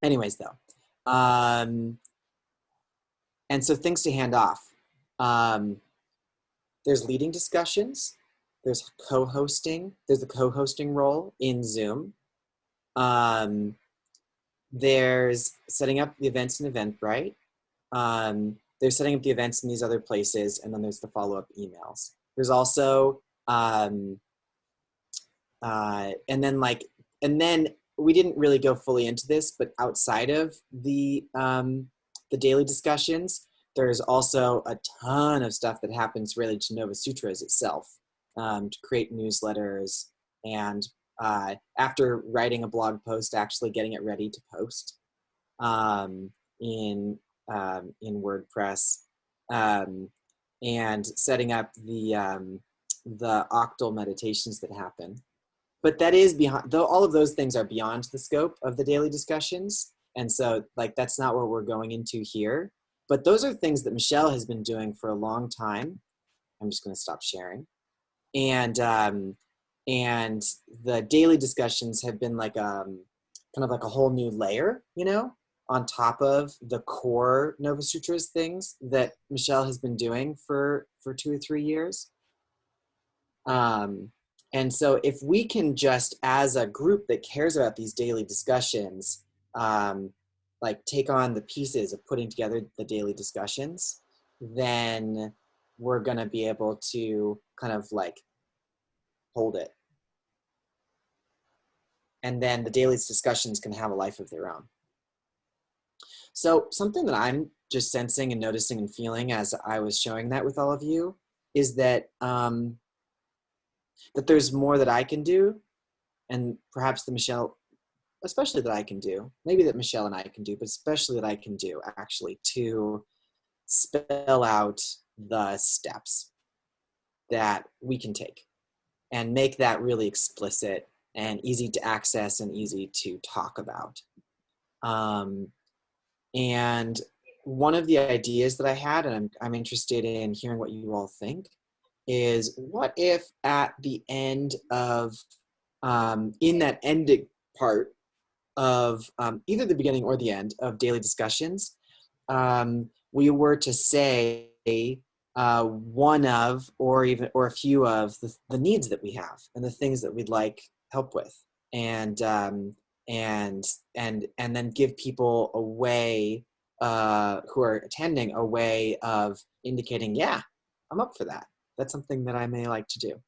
anyways though um, and so things to hand off. Um, there's leading discussions there's co-hosting there's a co-hosting role in zoom. Um, there's setting up the events in eventbrite. Um, there's setting up the events in these other places and then there's the follow-up emails. There's also um, uh, and then like and then we didn't really go fully into this but outside of the um, the daily discussions there's also a ton of stuff that happens related to Nova Sutras itself um, to create newsletters and uh, after writing a blog post, actually getting it ready to post um, in um, in WordPress um, and setting up the um, the octal meditations that happen. But that is beyond, though all of those things are beyond the scope of the daily discussions. And so like, that's not what we're going into here. But those are things that Michelle has been doing for a long time. I'm just gonna stop sharing. And, um, and the daily discussions have been like, um, kind of like a whole new layer, you know, on top of the core Nova Sutras things that Michelle has been doing for, for two or three years. Um, and so if we can just, as a group that cares about these daily discussions, um, like take on the pieces of putting together the daily discussions, then we're gonna be able to kind of like hold it. And then the daily discussions can have a life of their own. So something that I'm just sensing and noticing and feeling as I was showing that with all of you is that um, that there's more that I can do, and perhaps the Michelle, especially that I can do, maybe that Michelle and I can do, but especially that I can do actually to spell out the steps that we can take and make that really explicit and easy to access and easy to talk about. Um, and one of the ideas that I had, and I'm, I'm interested in hearing what you all think, is what if at the end of, um, in that ending part of um, either the beginning or the end of daily discussions, um, we were to say uh, one of or even or a few of the, the needs that we have and the things that we'd like help with. And um, and and and then give people a way uh, who are attending a way of indicating yeah i'm up for that that's something that I may like to do.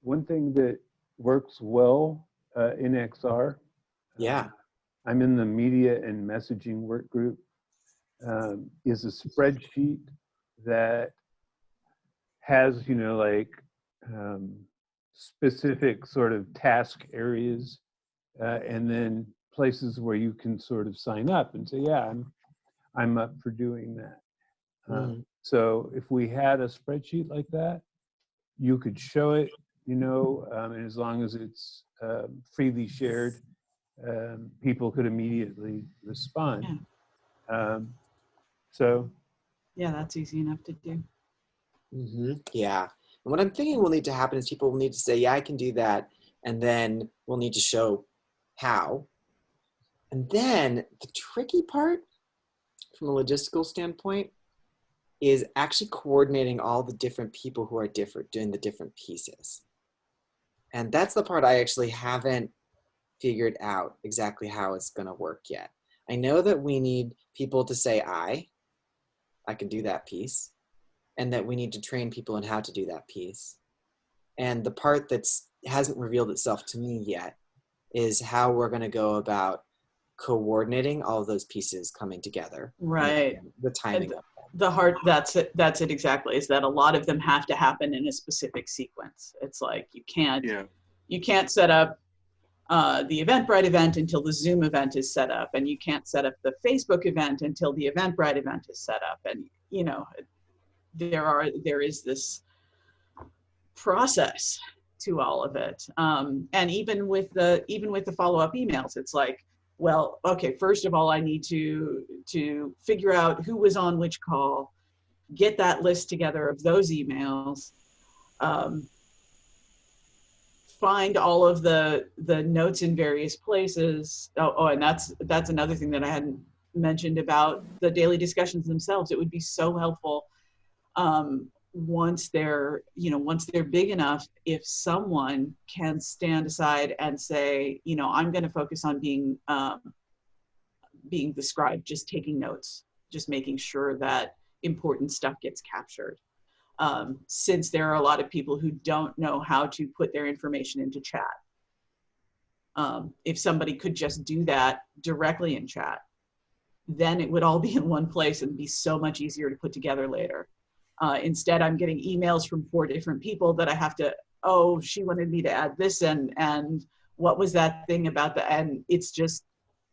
One thing that works well uh, in XR. Yeah. Uh, I'm in the media and messaging work group. Um, is a spreadsheet that has, you know, like um, specific sort of task areas uh, and then places where you can sort of sign up and say, yeah, I'm, I'm up for doing that. Mm. So if we had a spreadsheet like that, you could show it, you know, um, and as long as it's um, freely shared, um, people could immediately respond. Yeah. Um, so. Yeah, that's easy enough to do. Mm -hmm. Yeah. And what I'm thinking will need to happen is people will need to say, yeah, I can do that. And then we'll need to show how. And then the tricky part from a logistical standpoint is actually coordinating all the different people who are different, doing the different pieces. And that's the part I actually haven't figured out exactly how it's gonna work yet. I know that we need people to say I, I can do that piece, and that we need to train people in how to do that piece. And the part that's hasn't revealed itself to me yet is how we're gonna go about coordinating all of those pieces coming together. Right. The timing the, the heart that's it that's it exactly is that a lot of them have to happen in a specific sequence it's like you can't yeah. you can't set up uh, the eventbrite event until the zoom event is set up and you can't set up the facebook event until the eventbrite event is set up and you know there are there is this process to all of it um, and even with the even with the follow-up emails it's like well, okay, first of all, I need to, to figure out who was on which call, get that list together of those emails, um, find all of the, the notes in various places. Oh, oh, and that's, that's another thing that I hadn't mentioned about the daily discussions themselves. It would be so helpful um, once they're you know once they're big enough if someone can stand aside and say you know i'm going to focus on being um, being the scribe just taking notes just making sure that important stuff gets captured um, since there are a lot of people who don't know how to put their information into chat um, if somebody could just do that directly in chat then it would all be in one place and be so much easier to put together later. Uh, instead, I'm getting emails from four different people that I have to, oh, she wanted me to add this and and what was that thing about the and it's just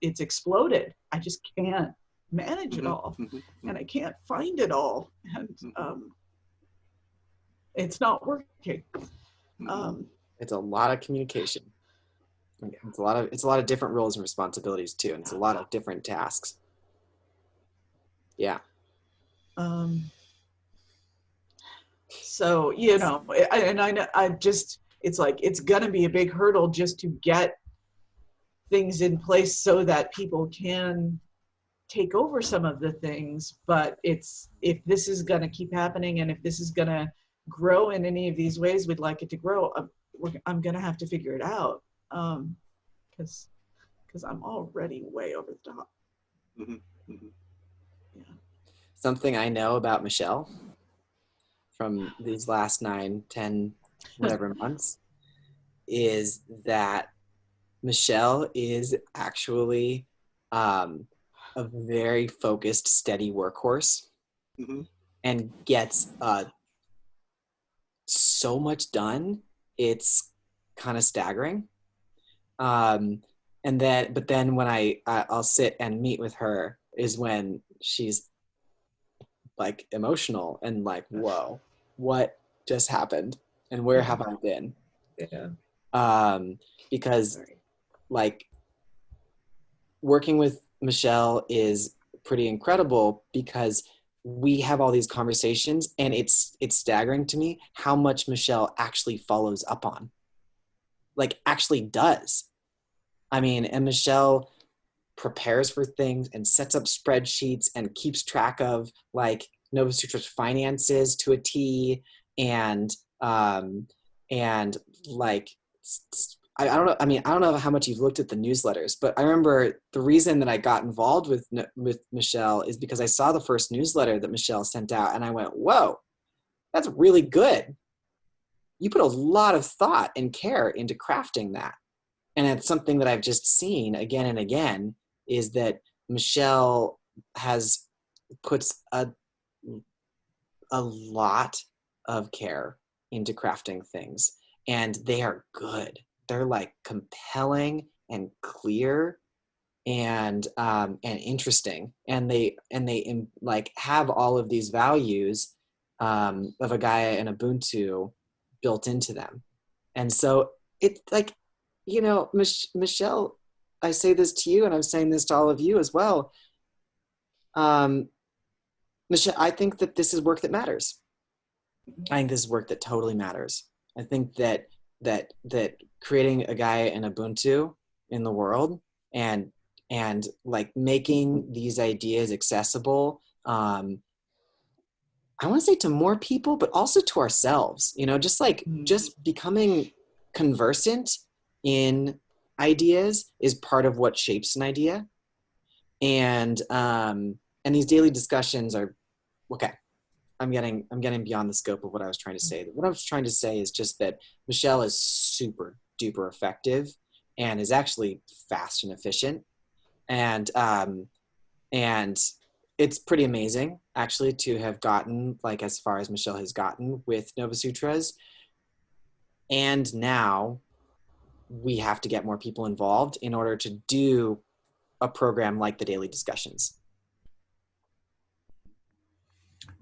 it's exploded. I just can't manage it Mhm, all mhm, and I can't find it all. And um, it's not working. Um, It's a lot of communication. It's a lot of it's a lot of different roles and responsibilities too, and it's a lot of different tasks. Yeah. um, so you know, and I know I just it's like it's gonna be a big hurdle just to get things in place so that people can take over some of the things. But it's if this is gonna keep happening and if this is gonna grow in any of these ways we'd like it to grow, I'm, I'm gonna have to figure it out. Um, because because I'm already way over the top. Mhm, mhm. Something I know about Michelle from these last nine, ten, whatever months is that Michelle is actually um, a very focused, steady workhorse Mhm. and gets uh, so much done. It's kind of staggering. Um, and then, but then when I, I I'll sit and meet with her is when she's like emotional and like, whoa, what just happened and where have I been? Yeah. Um, because like working with Michelle is pretty incredible because we have all these conversations and it's it's staggering to me how much Michelle actually follows up on. Like actually does. I mean, and Michelle prepares for things and sets up spreadsheets and keeps track of like Nova Sutra's finances to a T and um and like I don't know. I mean, I don't know how much you've looked at the newsletters, but I remember the reason that I got involved with with Michelle is because I saw the first newsletter that Michelle sent out, and I went, "Whoa, that's really good." You put a lot of thought and care into crafting that, and it's something that I've just seen again and again is that Michelle has puts a a lot of care into crafting things, and they are good. They're like compelling and clear and um, and interesting and they and they like have all of these values um, of a Gaia and Ubuntu built into them. And so it's like you know Mich- Michelle I say this to you and I'm saying this to all of you as well um, Michelle I think that this is work that matters. I think this is work that totally matters. I think that that that creating a Gaia and Ubuntu in the world and and like making these ideas accessible um i want to say to more people but also to ourselves you know just like Mm. just becoming conversant in ideas is part of what shapes an idea. And um and these daily discussions are okay. I'm getting i'm getting beyond the scope of what i was trying to say. What i was trying to say is just that michelle is super duper effective and is actually fast and efficient. And um and it's pretty amazing actually to have gotten like as far as michelle has gotten with nova sutras. And now we have to get more people involved in order to do a program like the daily discussions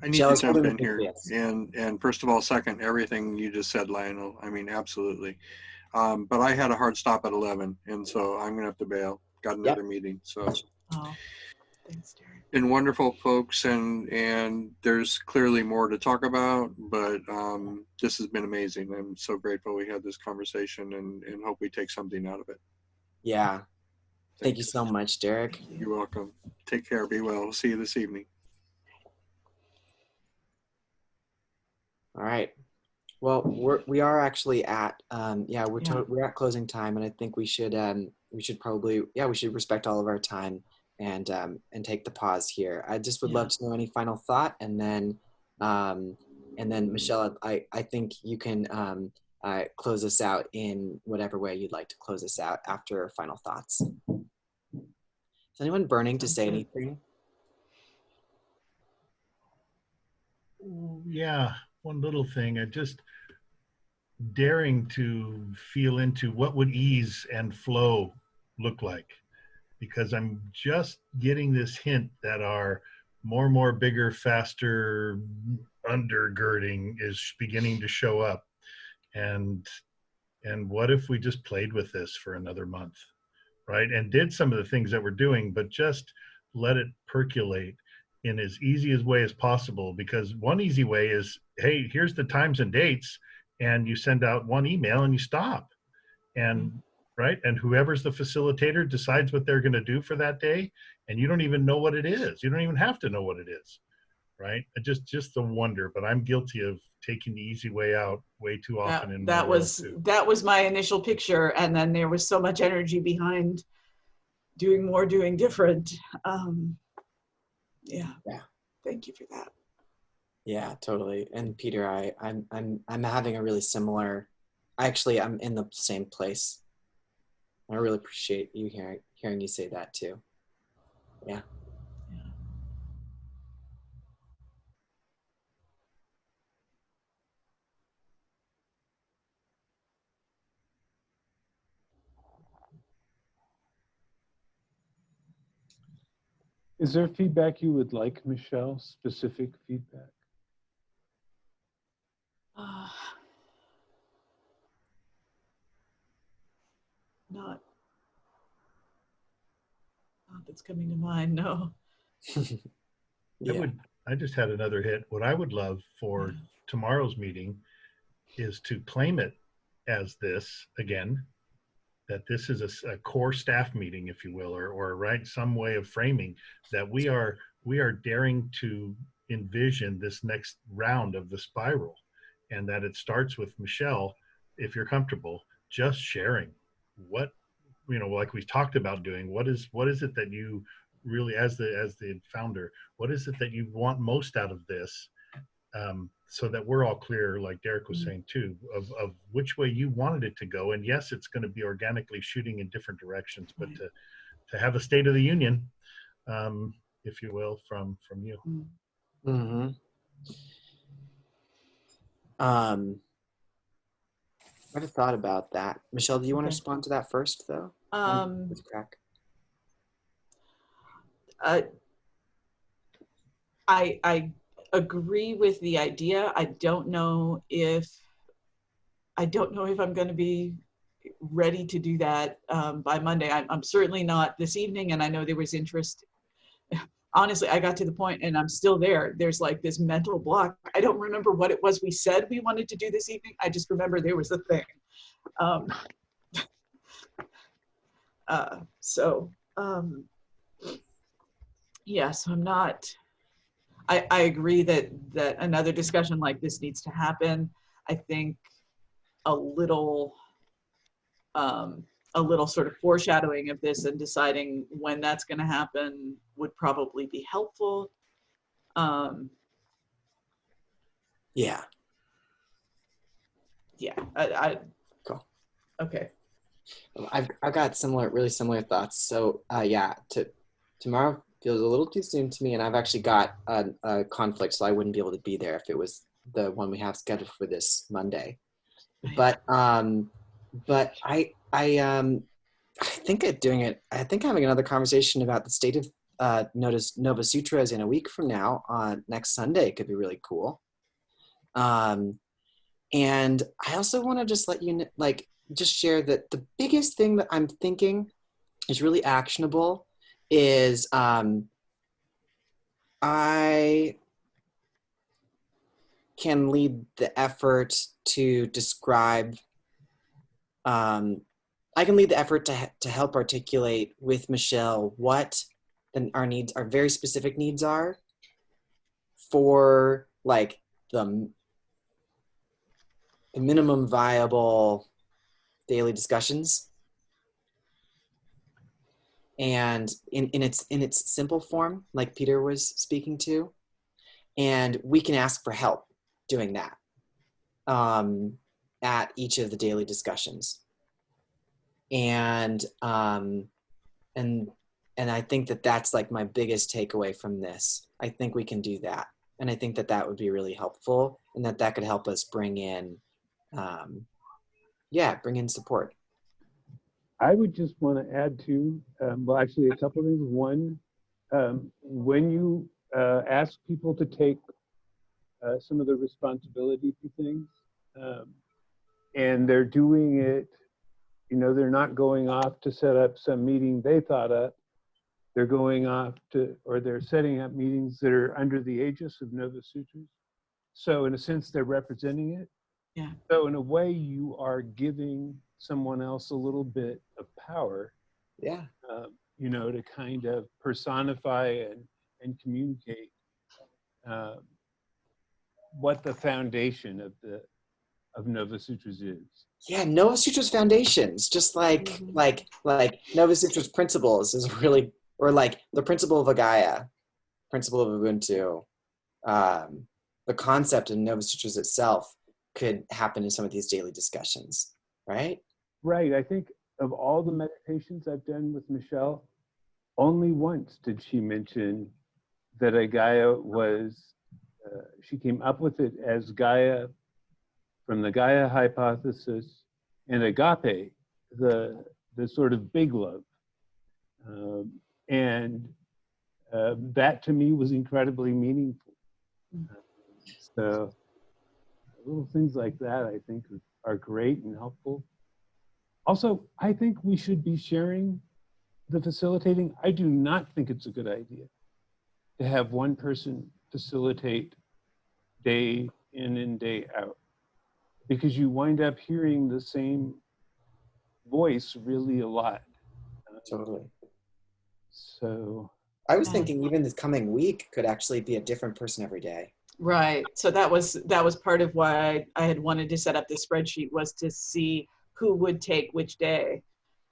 I need Shall to jump in in- here yes. and and first of all, second everything you just said, Lionel. I mean, absolutely. Um, but I had a hard stop at eleven, and so I'm gonna have to bail. Got another meeting. So, Oh, thanks, Derek. and wonderful folks, and and there's clearly more to talk about, but um, this has been amazing. I'm so grateful we had this conversation, and and hope we take something out of it. yeah thank you so much derek You're welcome. Take care. Be well. See you this evening. All right. Well, we're we are actually at um yeah we're Yeah. To, we're at closing time, and I think we should um we should probably yeah we should respect all of our time and um and take the pause here. I just would love to know any final thought, and then um and then Michelle, I I think you can um uh, close us out in whatever way you'd like to close us out after final thoughts. Is anyone burning to say anything? Yeah, one little thing. I just daring to feel into what would ease and flow look like, because I'm just getting this hint that our more, and more, bigger, faster undergirding is beginning to show up, and and what if we just played with this for another month, right? And did some of the things that we're doing, but just let it percolate in as easy as way as possible because one easy way is hey here's the times and dates and you send out one email and you stop and right and whoever's the facilitator decides what they're going to do for that day and you don't even know what it is you don't even have to know what it is right just just the wonder but i'm guilty of taking the easy way out way too That, often in that was too. that was my initial picture, and then there was so much energy behind doing more, doing different. Um, yeah. Yeah. Thank you for that. Yeah, totally. And Peter, I, I'm, I'm, I'm having a really similar. Actually, I'm in the same place. I really appreciate you hearing hearing you say that too. Yeah. Is there feedback you would like, Michelle? Specific feedback? Uh, [sighs] not, not that's coming to mind. No. [laughs] I would I just had another hit. What I would love for tomorrow's meeting is to claim it as this again, that this is a core staff meeting, if you will, or or right some way of framing that we are we are daring to envision this next round of the spiral, and that it starts with Michelle, if you're comfortable, just sharing what you know, like we talked about doing. What is what is it that you really as the as the founder what is it that you want most out of this um, so that we're all clear like derek was Mhm. saying too of, of which way you wanted it to go and yes it's going to be organically shooting in different directions but Right. to to have a state of the union um, if you will from from you Mm-hmm. Um, I have thought about that. Michelle, do you want to respond to that first, though? Um, With crack. uh, I I agree with the idea. I don't know if I don't know if I'm going to be ready to do that um, by Monday. I'm, I'm certainly not this evening, and I know there was interest. [laughs] Honestly, I got to the point, and I'm still there. There's like this mental block. I don't remember what it was we said we wanted to do this evening. I just remember there was a thing. Um, [laughs] uh, so. Um, yes i'm not I, I agree that that another discussion like this needs to happen i think a little um, a little sort of foreshadowing of this and deciding when that's going to happen would probably be helpful um, Yeah. yeah I, I Cool. okay I've I've got similar, really similar thoughts. So uh, yeah, to tomorrow feels a little too soon to me, and I've actually got a, a conflict, so I wouldn't be able to be there if it was the one we have scheduled for this Monday. But um, but I I um I think of doing it. I think having another conversation about the state of uh, Notice Nova Sutras in a week from now on next Sunday could be really cool. Um, and I also want to just let you kn- like just share that the biggest thing that I'm thinking is really actionable is um, I can lead the effort to describe. Um, I can lead the effort to to help articulate with Michelle what the, our needs, our very specific needs are for like the the minimum viable daily discussions and in, in its in its simple form like peter was speaking to and we can ask for help doing that um, at each of the daily discussions and um, and and I think that that's like my biggest takeaway from this. I think we can do that, and I think that that would be really helpful, and that that could help us bring in, um, yeah, bring in support. I would just want to add to, um, well, actually, a couple of things. One, um, when you uh, ask people to take uh, some of the responsibility for things, um, and they're doing it, you know, they're not going off to set up some meeting they thought up. They're going off to, or they're setting up meetings that are under the aegis of Nova Sutras. So, in a sense, they're representing it. Yeah. So, in a way, you are giving someone else a little bit of power, Yeah, um, you know, to kind of personify and, and communicate um, what the foundation of the of Nova Sutras is. yeah. Nova Sutras foundations, just like Mhm. like like Nova Sutras principles is really, or like the principle of a Gaia, principle of Ubuntu, um, the concept of Nova Sutras itself could happen in some of these daily discussions, right? Right. I think of all the meditations I've done with Michelle, only once did she mention that a Gaia was, uh, she came up with it as Gaia from the Gaia hypothesis and agape, the, the sort of big love. Um, and uh, that to me was incredibly meaningful. So little things like that I think are great and helpful. Also, I think we should be sharing the facilitating. I do not think it's a good idea to have one person facilitate day in and day out because you wind up hearing the same voice really a lot. Totally. So, I was thinking even this coming week could actually be a different person every day. Right. So that was that was part of why I, I had wanted to set up this spreadsheet was to see who would take which day.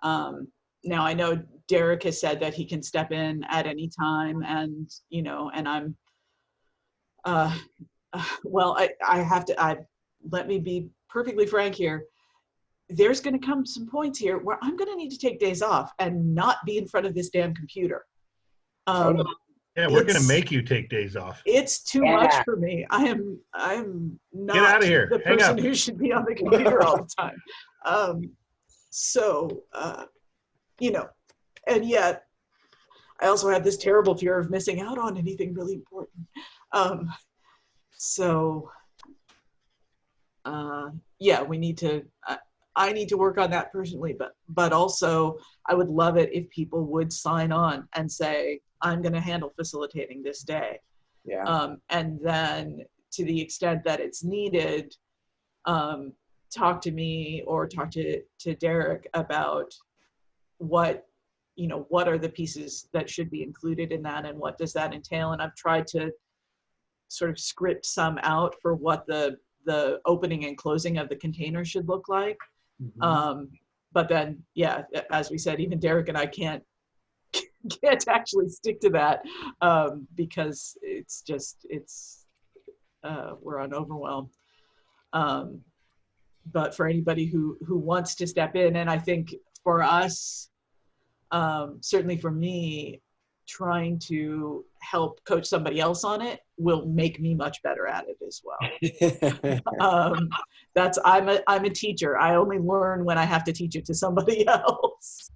Um, now I know Derek has said that he can step in at any time, and you know, and I'm. Uh, [sighs] well, I I have to. I let me be perfectly frank here. There's going to come some points here where I'm going to need to take days off and not be in front of this damn computer. Um, Yeah, we're gonna make you take days off. it's too Yeah. much for me. I am I'm not outta here. the Hang person up. who should be on the computer all the time. [laughs] Um, so uh, you know, and yet I also had this terrible fear of missing out on anything really important. Um, so uh, yeah, we need to. I, I need to work on that personally, but but also I would love it if people would sign on and say I'm going to handle facilitating this day, Yeah. um, and then to the extent that it's needed, um, talk to me or talk to to Derek about what you know what are the pieces that should be included in that and what does that entail? And i've tried to sort of script some out for what the the opening and closing of the container should look like. Mhm. um but then yeah as we said even derek and i can't [laughs] can't actually stick to that um because it's just it's uh we're on overwhelm. Um but for anybody who who wants to step in and i think for us um certainly for me trying to help coach somebody else on it will make me much better at it as well [laughs] um, that's I'm a I'm a teacher. I only learn when I have to teach it to somebody [laughs] else.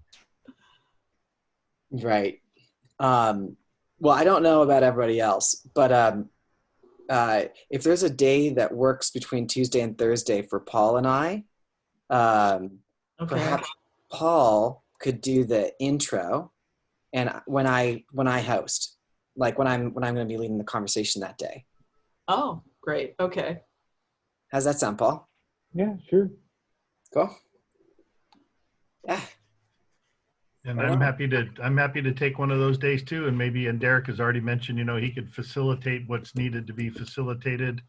Right. Um, well, I don't know about everybody else, but um, uh, if there's a day that works between Tuesday and Thursday for Paul and I, um, Okay. perhaps Paul could do the intro, and when I when I host, like when I'm when I'm going to be leading the conversation that day. Oh, great. Okay. How's that sound, Paul? yeah, sure. Cool. Yeah. And I'm happy to, I'm happy to take one of those days too. And maybe, and Derek has already mentioned, you know, he could facilitate what's needed to be facilitated,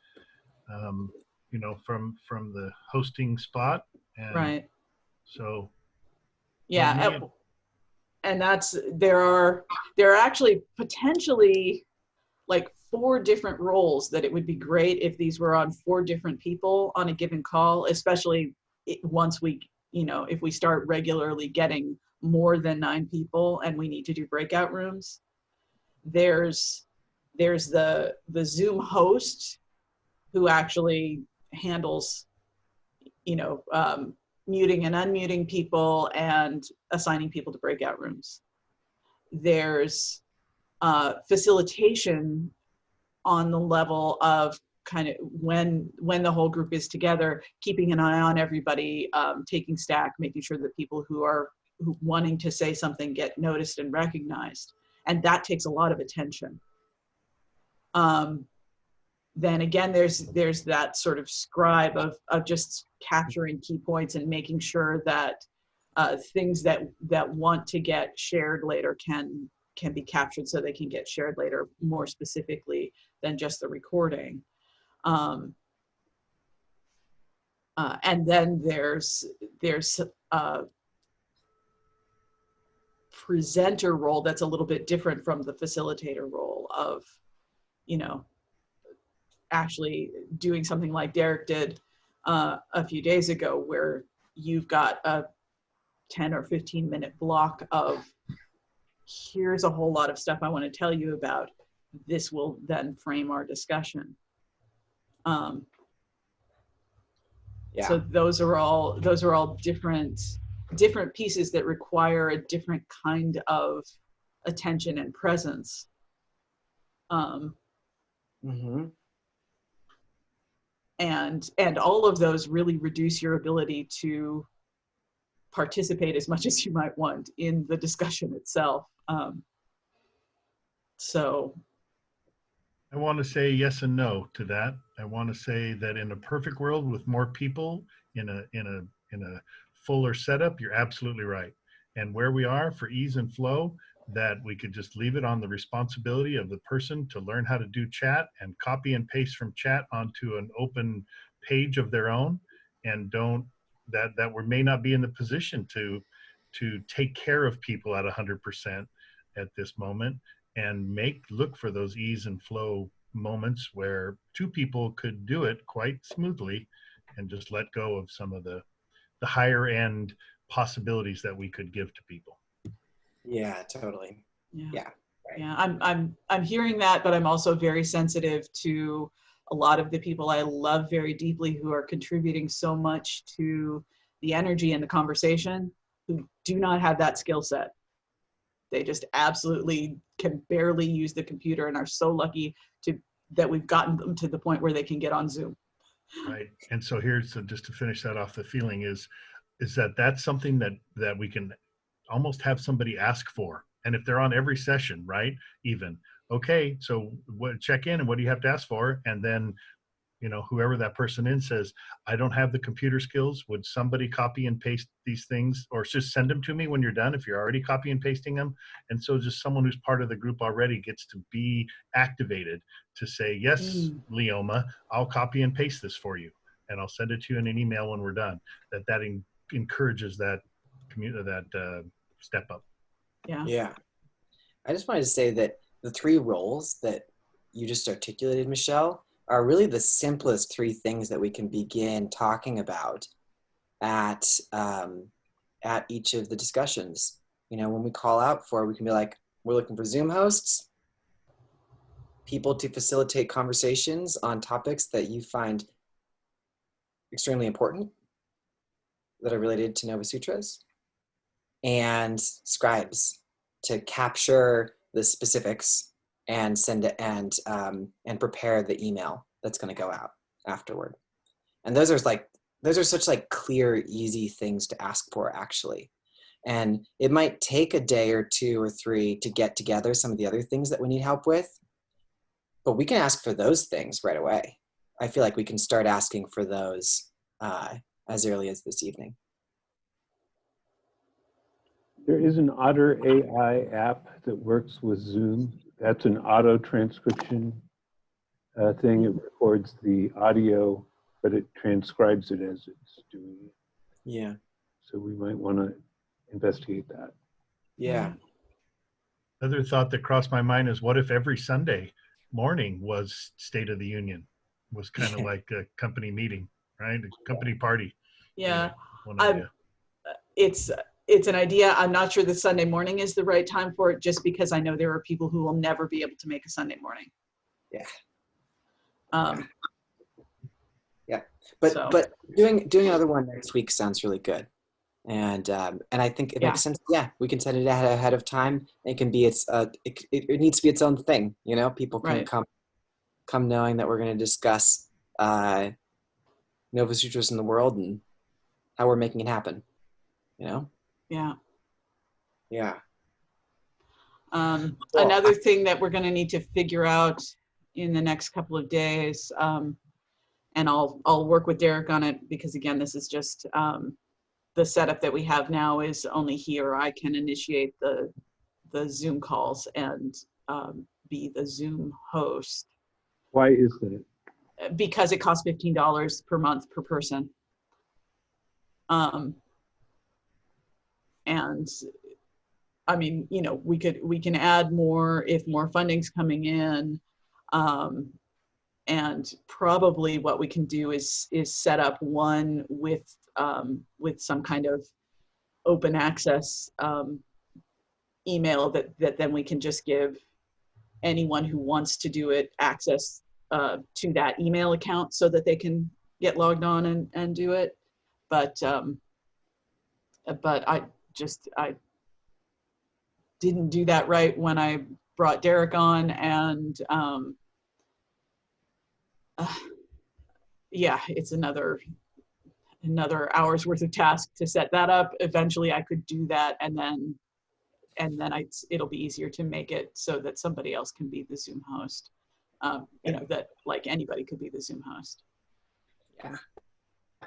um, you know, from, from the hosting spot. And Right. So, Yeah. and- And that's there are there are actually potentially like four different roles that it would be great if these were on four different people on a given call, especially once we you know if we start regularly getting more than nine people and we need to do breakout rooms, there's there's the the Zoom host who actually handles, you know, um, muting and unmuting people and assigning people to breakout rooms. There's uh, facilitation on the level of kind of when when the whole group is together, keeping an eye on everybody, um, taking stack, making sure that people who are wanting to say something get noticed and recognized, and that takes a lot of attention. Um, then again, there's there's that sort of scribe of of just capturing key points and making sure that uh, things that that want to get shared later can can be captured so they can get shared later more specifically than just the recording. Um, uh, and then there's there's a presenter role that's a little bit different from the facilitator role of, you know, actually doing something like Derek did uh, a few days ago, where you've got a 10 or 15 minute block of here's a whole lot of stuff I want to tell you about. This will then frame our discussion. Um, Yeah. So those are all those are all different different pieces that require a different kind of attention and presence. Um, hmm and and all of those really reduce your ability to participate as much as you might want in the discussion itself. Um, so I want to say yes and no to that. I want to say that in a perfect world with more people in a in a in a fuller setup, you're absolutely right. And where we are for ease and flow, that we could just leave it on the responsibility of the person to learn how to do chat and copy and paste from chat onto an open page of their own and don't that that we may not be in the position to to take care of people at 100% at this moment and make look for those ease and flow moments where two people could do it quite smoothly and just let go of some of the the higher end possibilities that we could give to people Yeah, totally. yeah. Yeah, right. Yeah, I'm I'm I'm hearing that, but I'm also very sensitive to a lot of the people I love very deeply who are contributing so much to the energy and the conversation who do not have that skill set. They just absolutely can barely use the computer and are so lucky to that we've gotten them to the point where they can get on Zoom. Right and so here's just to finish that off the feeling is is that that's something that that we can almost have somebody ask for and if they're on every session right even okay so what check in and what do you have to ask for? And then you know whoever that person in says i don't have the computer skills would somebody copy and paste these things or just send them to me when you're done if you're already copy and pasting them and so just someone who's part of the group already gets to be activated to say yes Mm. leoma i'll copy and paste this for you and i'll send it to you in an email when we're done that that en- encourages that community that uh, step up Yeah. Yeah. I just wanted to say that the three roles that you just articulated, Michelle, are really the simplest three things that we can begin talking about at um, at each of the discussions. You know, when we call out for, we can be like, we're looking for Zoom hosts, people to facilitate conversations on topics that you find extremely important that are related to Nova Sutras, and scribes to capture the specifics and send it and um, and prepare the email that's going to go out afterward. And those are like those are such like clear, easy things to ask for actually. And it might take a day or two or three to get together some of the other things that we need help with, but we can ask for those things right away. I feel like we can start asking for those uh, as early as this evening. There is an Otter AI app that works with Zoom. That's an auto transcription uh, thing. It records the audio, but it transcribes it as it's doing it. Yeah. So we might want to investigate that. Yeah. Other thought that crossed my mind is what if every Sunday morning was State of the Union? Was kind of like a company meeting, right? A company party. Yeah. One I'm- idea. it's it's an idea. I'm not sure the Sunday morning is the right time for it, just because I know there are people who will never be able to make a Sunday morning. Yeah. Um, But So- but doing doing another one next week sounds really good, and um, and I think it Yeah. makes sense. Yeah, we can set it ahead, ahead of time. It can be its uh, it, it, it needs to be its own thing. You know, people can Right. come come knowing that we're going to discuss uh, Nova Sutras in the world and how we're making it happen. You know. Yeah. Yeah. Um, Well, another thing that we're gonna need to figure out in the next couple of days, um, and I'll, I'll work with Derek on it, because again, this is just, um, the setup that we have now is only he or I can initiate the, the Zoom calls and, um, be the Zoom host, Why is that? uh, because it costs fifteen dollars per month per person. Um, and I mean, you know, we could, we can add more if more funding's coming in. Um, and probably what we can do is, is set up one with, um, with some kind of open access, um, email that, that then we can just give anyone who wants to do it access, uh, to that email account so that they can get logged on and, and do it. But, um, but I just, I didn't do that right when I brought Derek on and, um, uh, yeah, it's another, another hour's worth of task to set that up. Eventually I could do that and then, and then I, it'll be easier to make it so that somebody else can be the Zoom host. Um, you know, that like anybody could be the Zoom host. Yeah.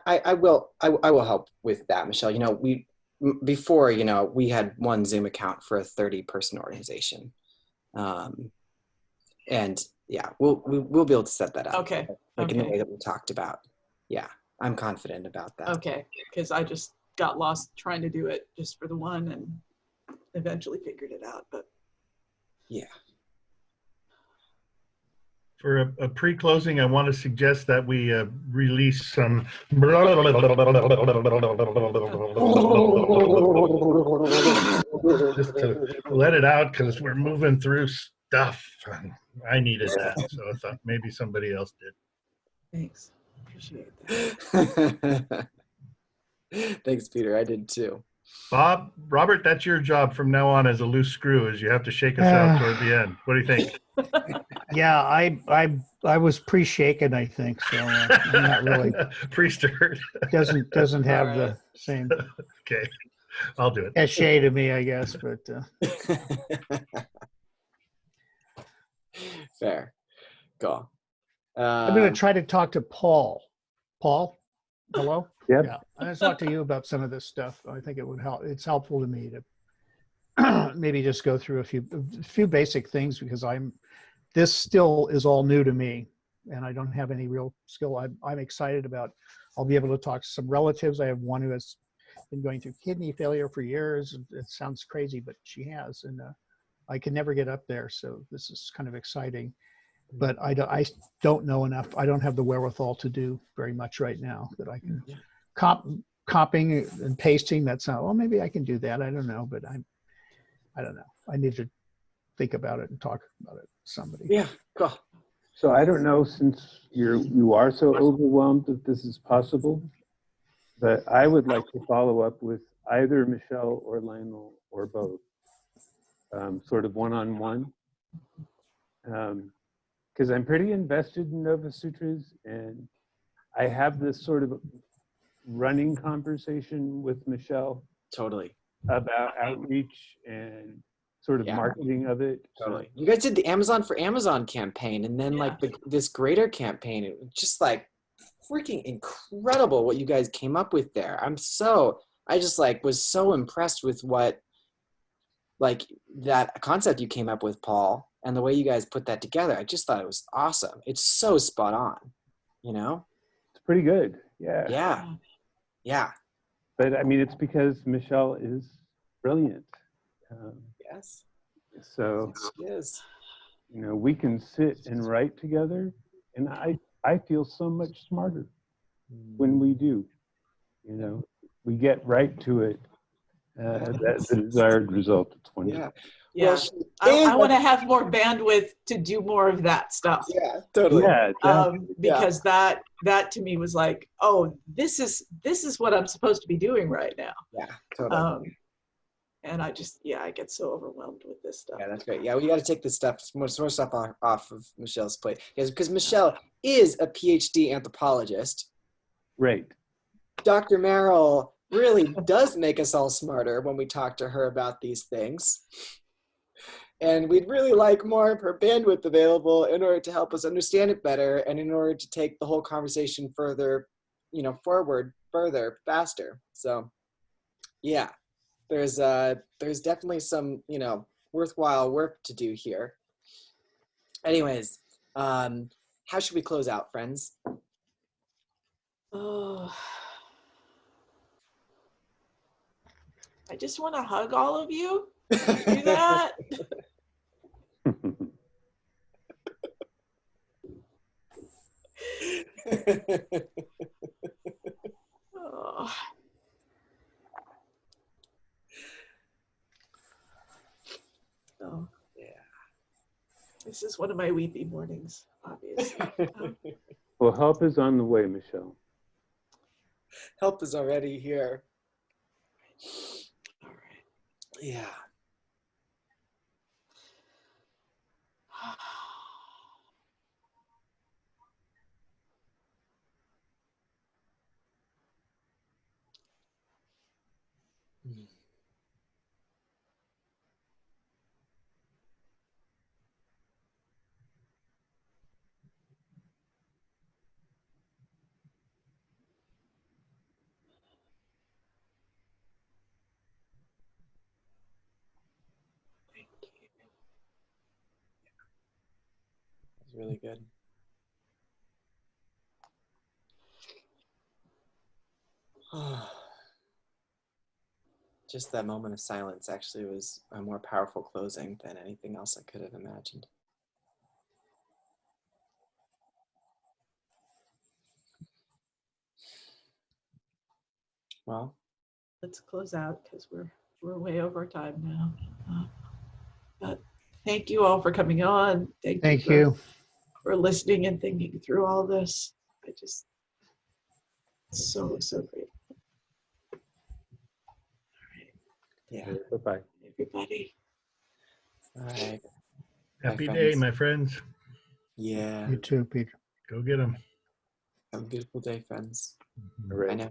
I, I will I, I will help with that, Michelle. You know, we before you know we had one Zoom account for a thirty person organization, um, and yeah, we'll we, we'll be able to set that up. Okay, like in the way that we talked about. Yeah, I'm confident about that. okay, because I just got lost trying to do it just for the one and eventually figured it out, but For a, a pre-closing, I want to suggest that we uh, release some. Just to let it out because we're moving through stuff. I needed that, so I thought maybe somebody else did. thanks. Appreciate that. [laughs] Thanks, Peter. I did too. Bob, Robert, that's your job from now on as a loose screw, is you have to shake us out [sighs] toward the end. What do you think? [laughs] Yeah, I, I, I was pre-shaken, I think, so uh, I'm not really, [laughs] Pre-stirred. doesn't, doesn't have the same [laughs] Okay, I'll do it. cachet to me, I guess, but, uh, Fair. Cool. I'm gonna Um, try to talk to Paul. Paul, hello? Yep. Yeah, I'm gonna talk to you about some of this stuff. I think it would help. It's helpful to me to [clears throat] maybe just go through a few, a few basic things because I'm, this still is all new to me and I don't have any real skill. I'm, I'm excited about, I'll be able to talk to some relatives. I have one who has been going through kidney failure for years. It sounds crazy, but she has, and uh, I can never get up there. So this is kind of exciting but I don't, I don't know enough. I don't have the wherewithal to do very much right now that I can Yeah. cop, copying and pasting. That's not, well, maybe I can do that. I don't know, but I'm, I don't know. I need to think about it and talk about it with somebody. yeah, cool. So I don't know, since you're, you are so overwhelmed that this is possible, but I would like to follow up with either Michelle or Lionel or both, um, sort of one-on-one. Um, Because I'm pretty invested in Nova Sutras and I have this sort of running conversation with Michelle Totally. about outreach and sort of Yeah. marketing of it. So- Totally. You guys did the Amazon for Amazon campaign and then like the, this greater campaign. It was just like freaking incredible what you guys came up with there. I'm so I just like was so impressed with what like that concept you came up with, Paul, and the way you guys put that together. I just thought it was awesome. It's so spot on. You know? It's pretty good. Yeah. Yeah. Yeah. But I mean, it's because Michelle is brilliant. Um, Yes. so, Yes. you know, we can sit and write together, and I, I feel so much smarter when we do. You know, we get right to it. uh, that, the [laughs] desired result. It's wonderful. Yeah. Yeah. Well, she I, I want to have more bandwidth to do more of that stuff. Yeah, totally. Yeah, that- Um, Yeah. because that that to me was like, oh, this is this is what I'm supposed to be doing right now. Yeah, totally. Um, and I just yeah, I get so overwhelmed with this stuff. Yeah, that's great. Yeah, we got to take this stuff, more, more stuff off, off of Michelle's plate. Yes, because Michelle is a PhD anthropologist. Right. Dr. Merrill really does make us all smarter when we talk to her about these things. And we'd really like more of her bandwidth available in order to help us understand it better and in order to take the whole conversation further, you know, forward, further, faster. So, yeah, there's uh, there's definitely some, you know, worthwhile work to do here. Anyways, um, how should we close out, friends? Oh. [sighs] I just want to hug all of you. Do [laughs] that. [laughs] Oh. Oh, yeah. this is one of my weepy mornings, obviously. Um, [laughs] well, help is on the way, Michelle. Help is already here. all right. Yeah. Good. [sighs] Just that moment of silence actually was a more powerful closing than anything else I could have imagined. Well, let's close out because we're we're way over time now. Uh, but thank you all for coming on. Thank, Thank for, you. For listening and thinking through all this. I just so so great. yeah. Bye-bye. Everybody. All right. Happy Bye, day, my friends. Yeah. You too, Peter. Go get them. Have a beautiful day, friends. All right. I know.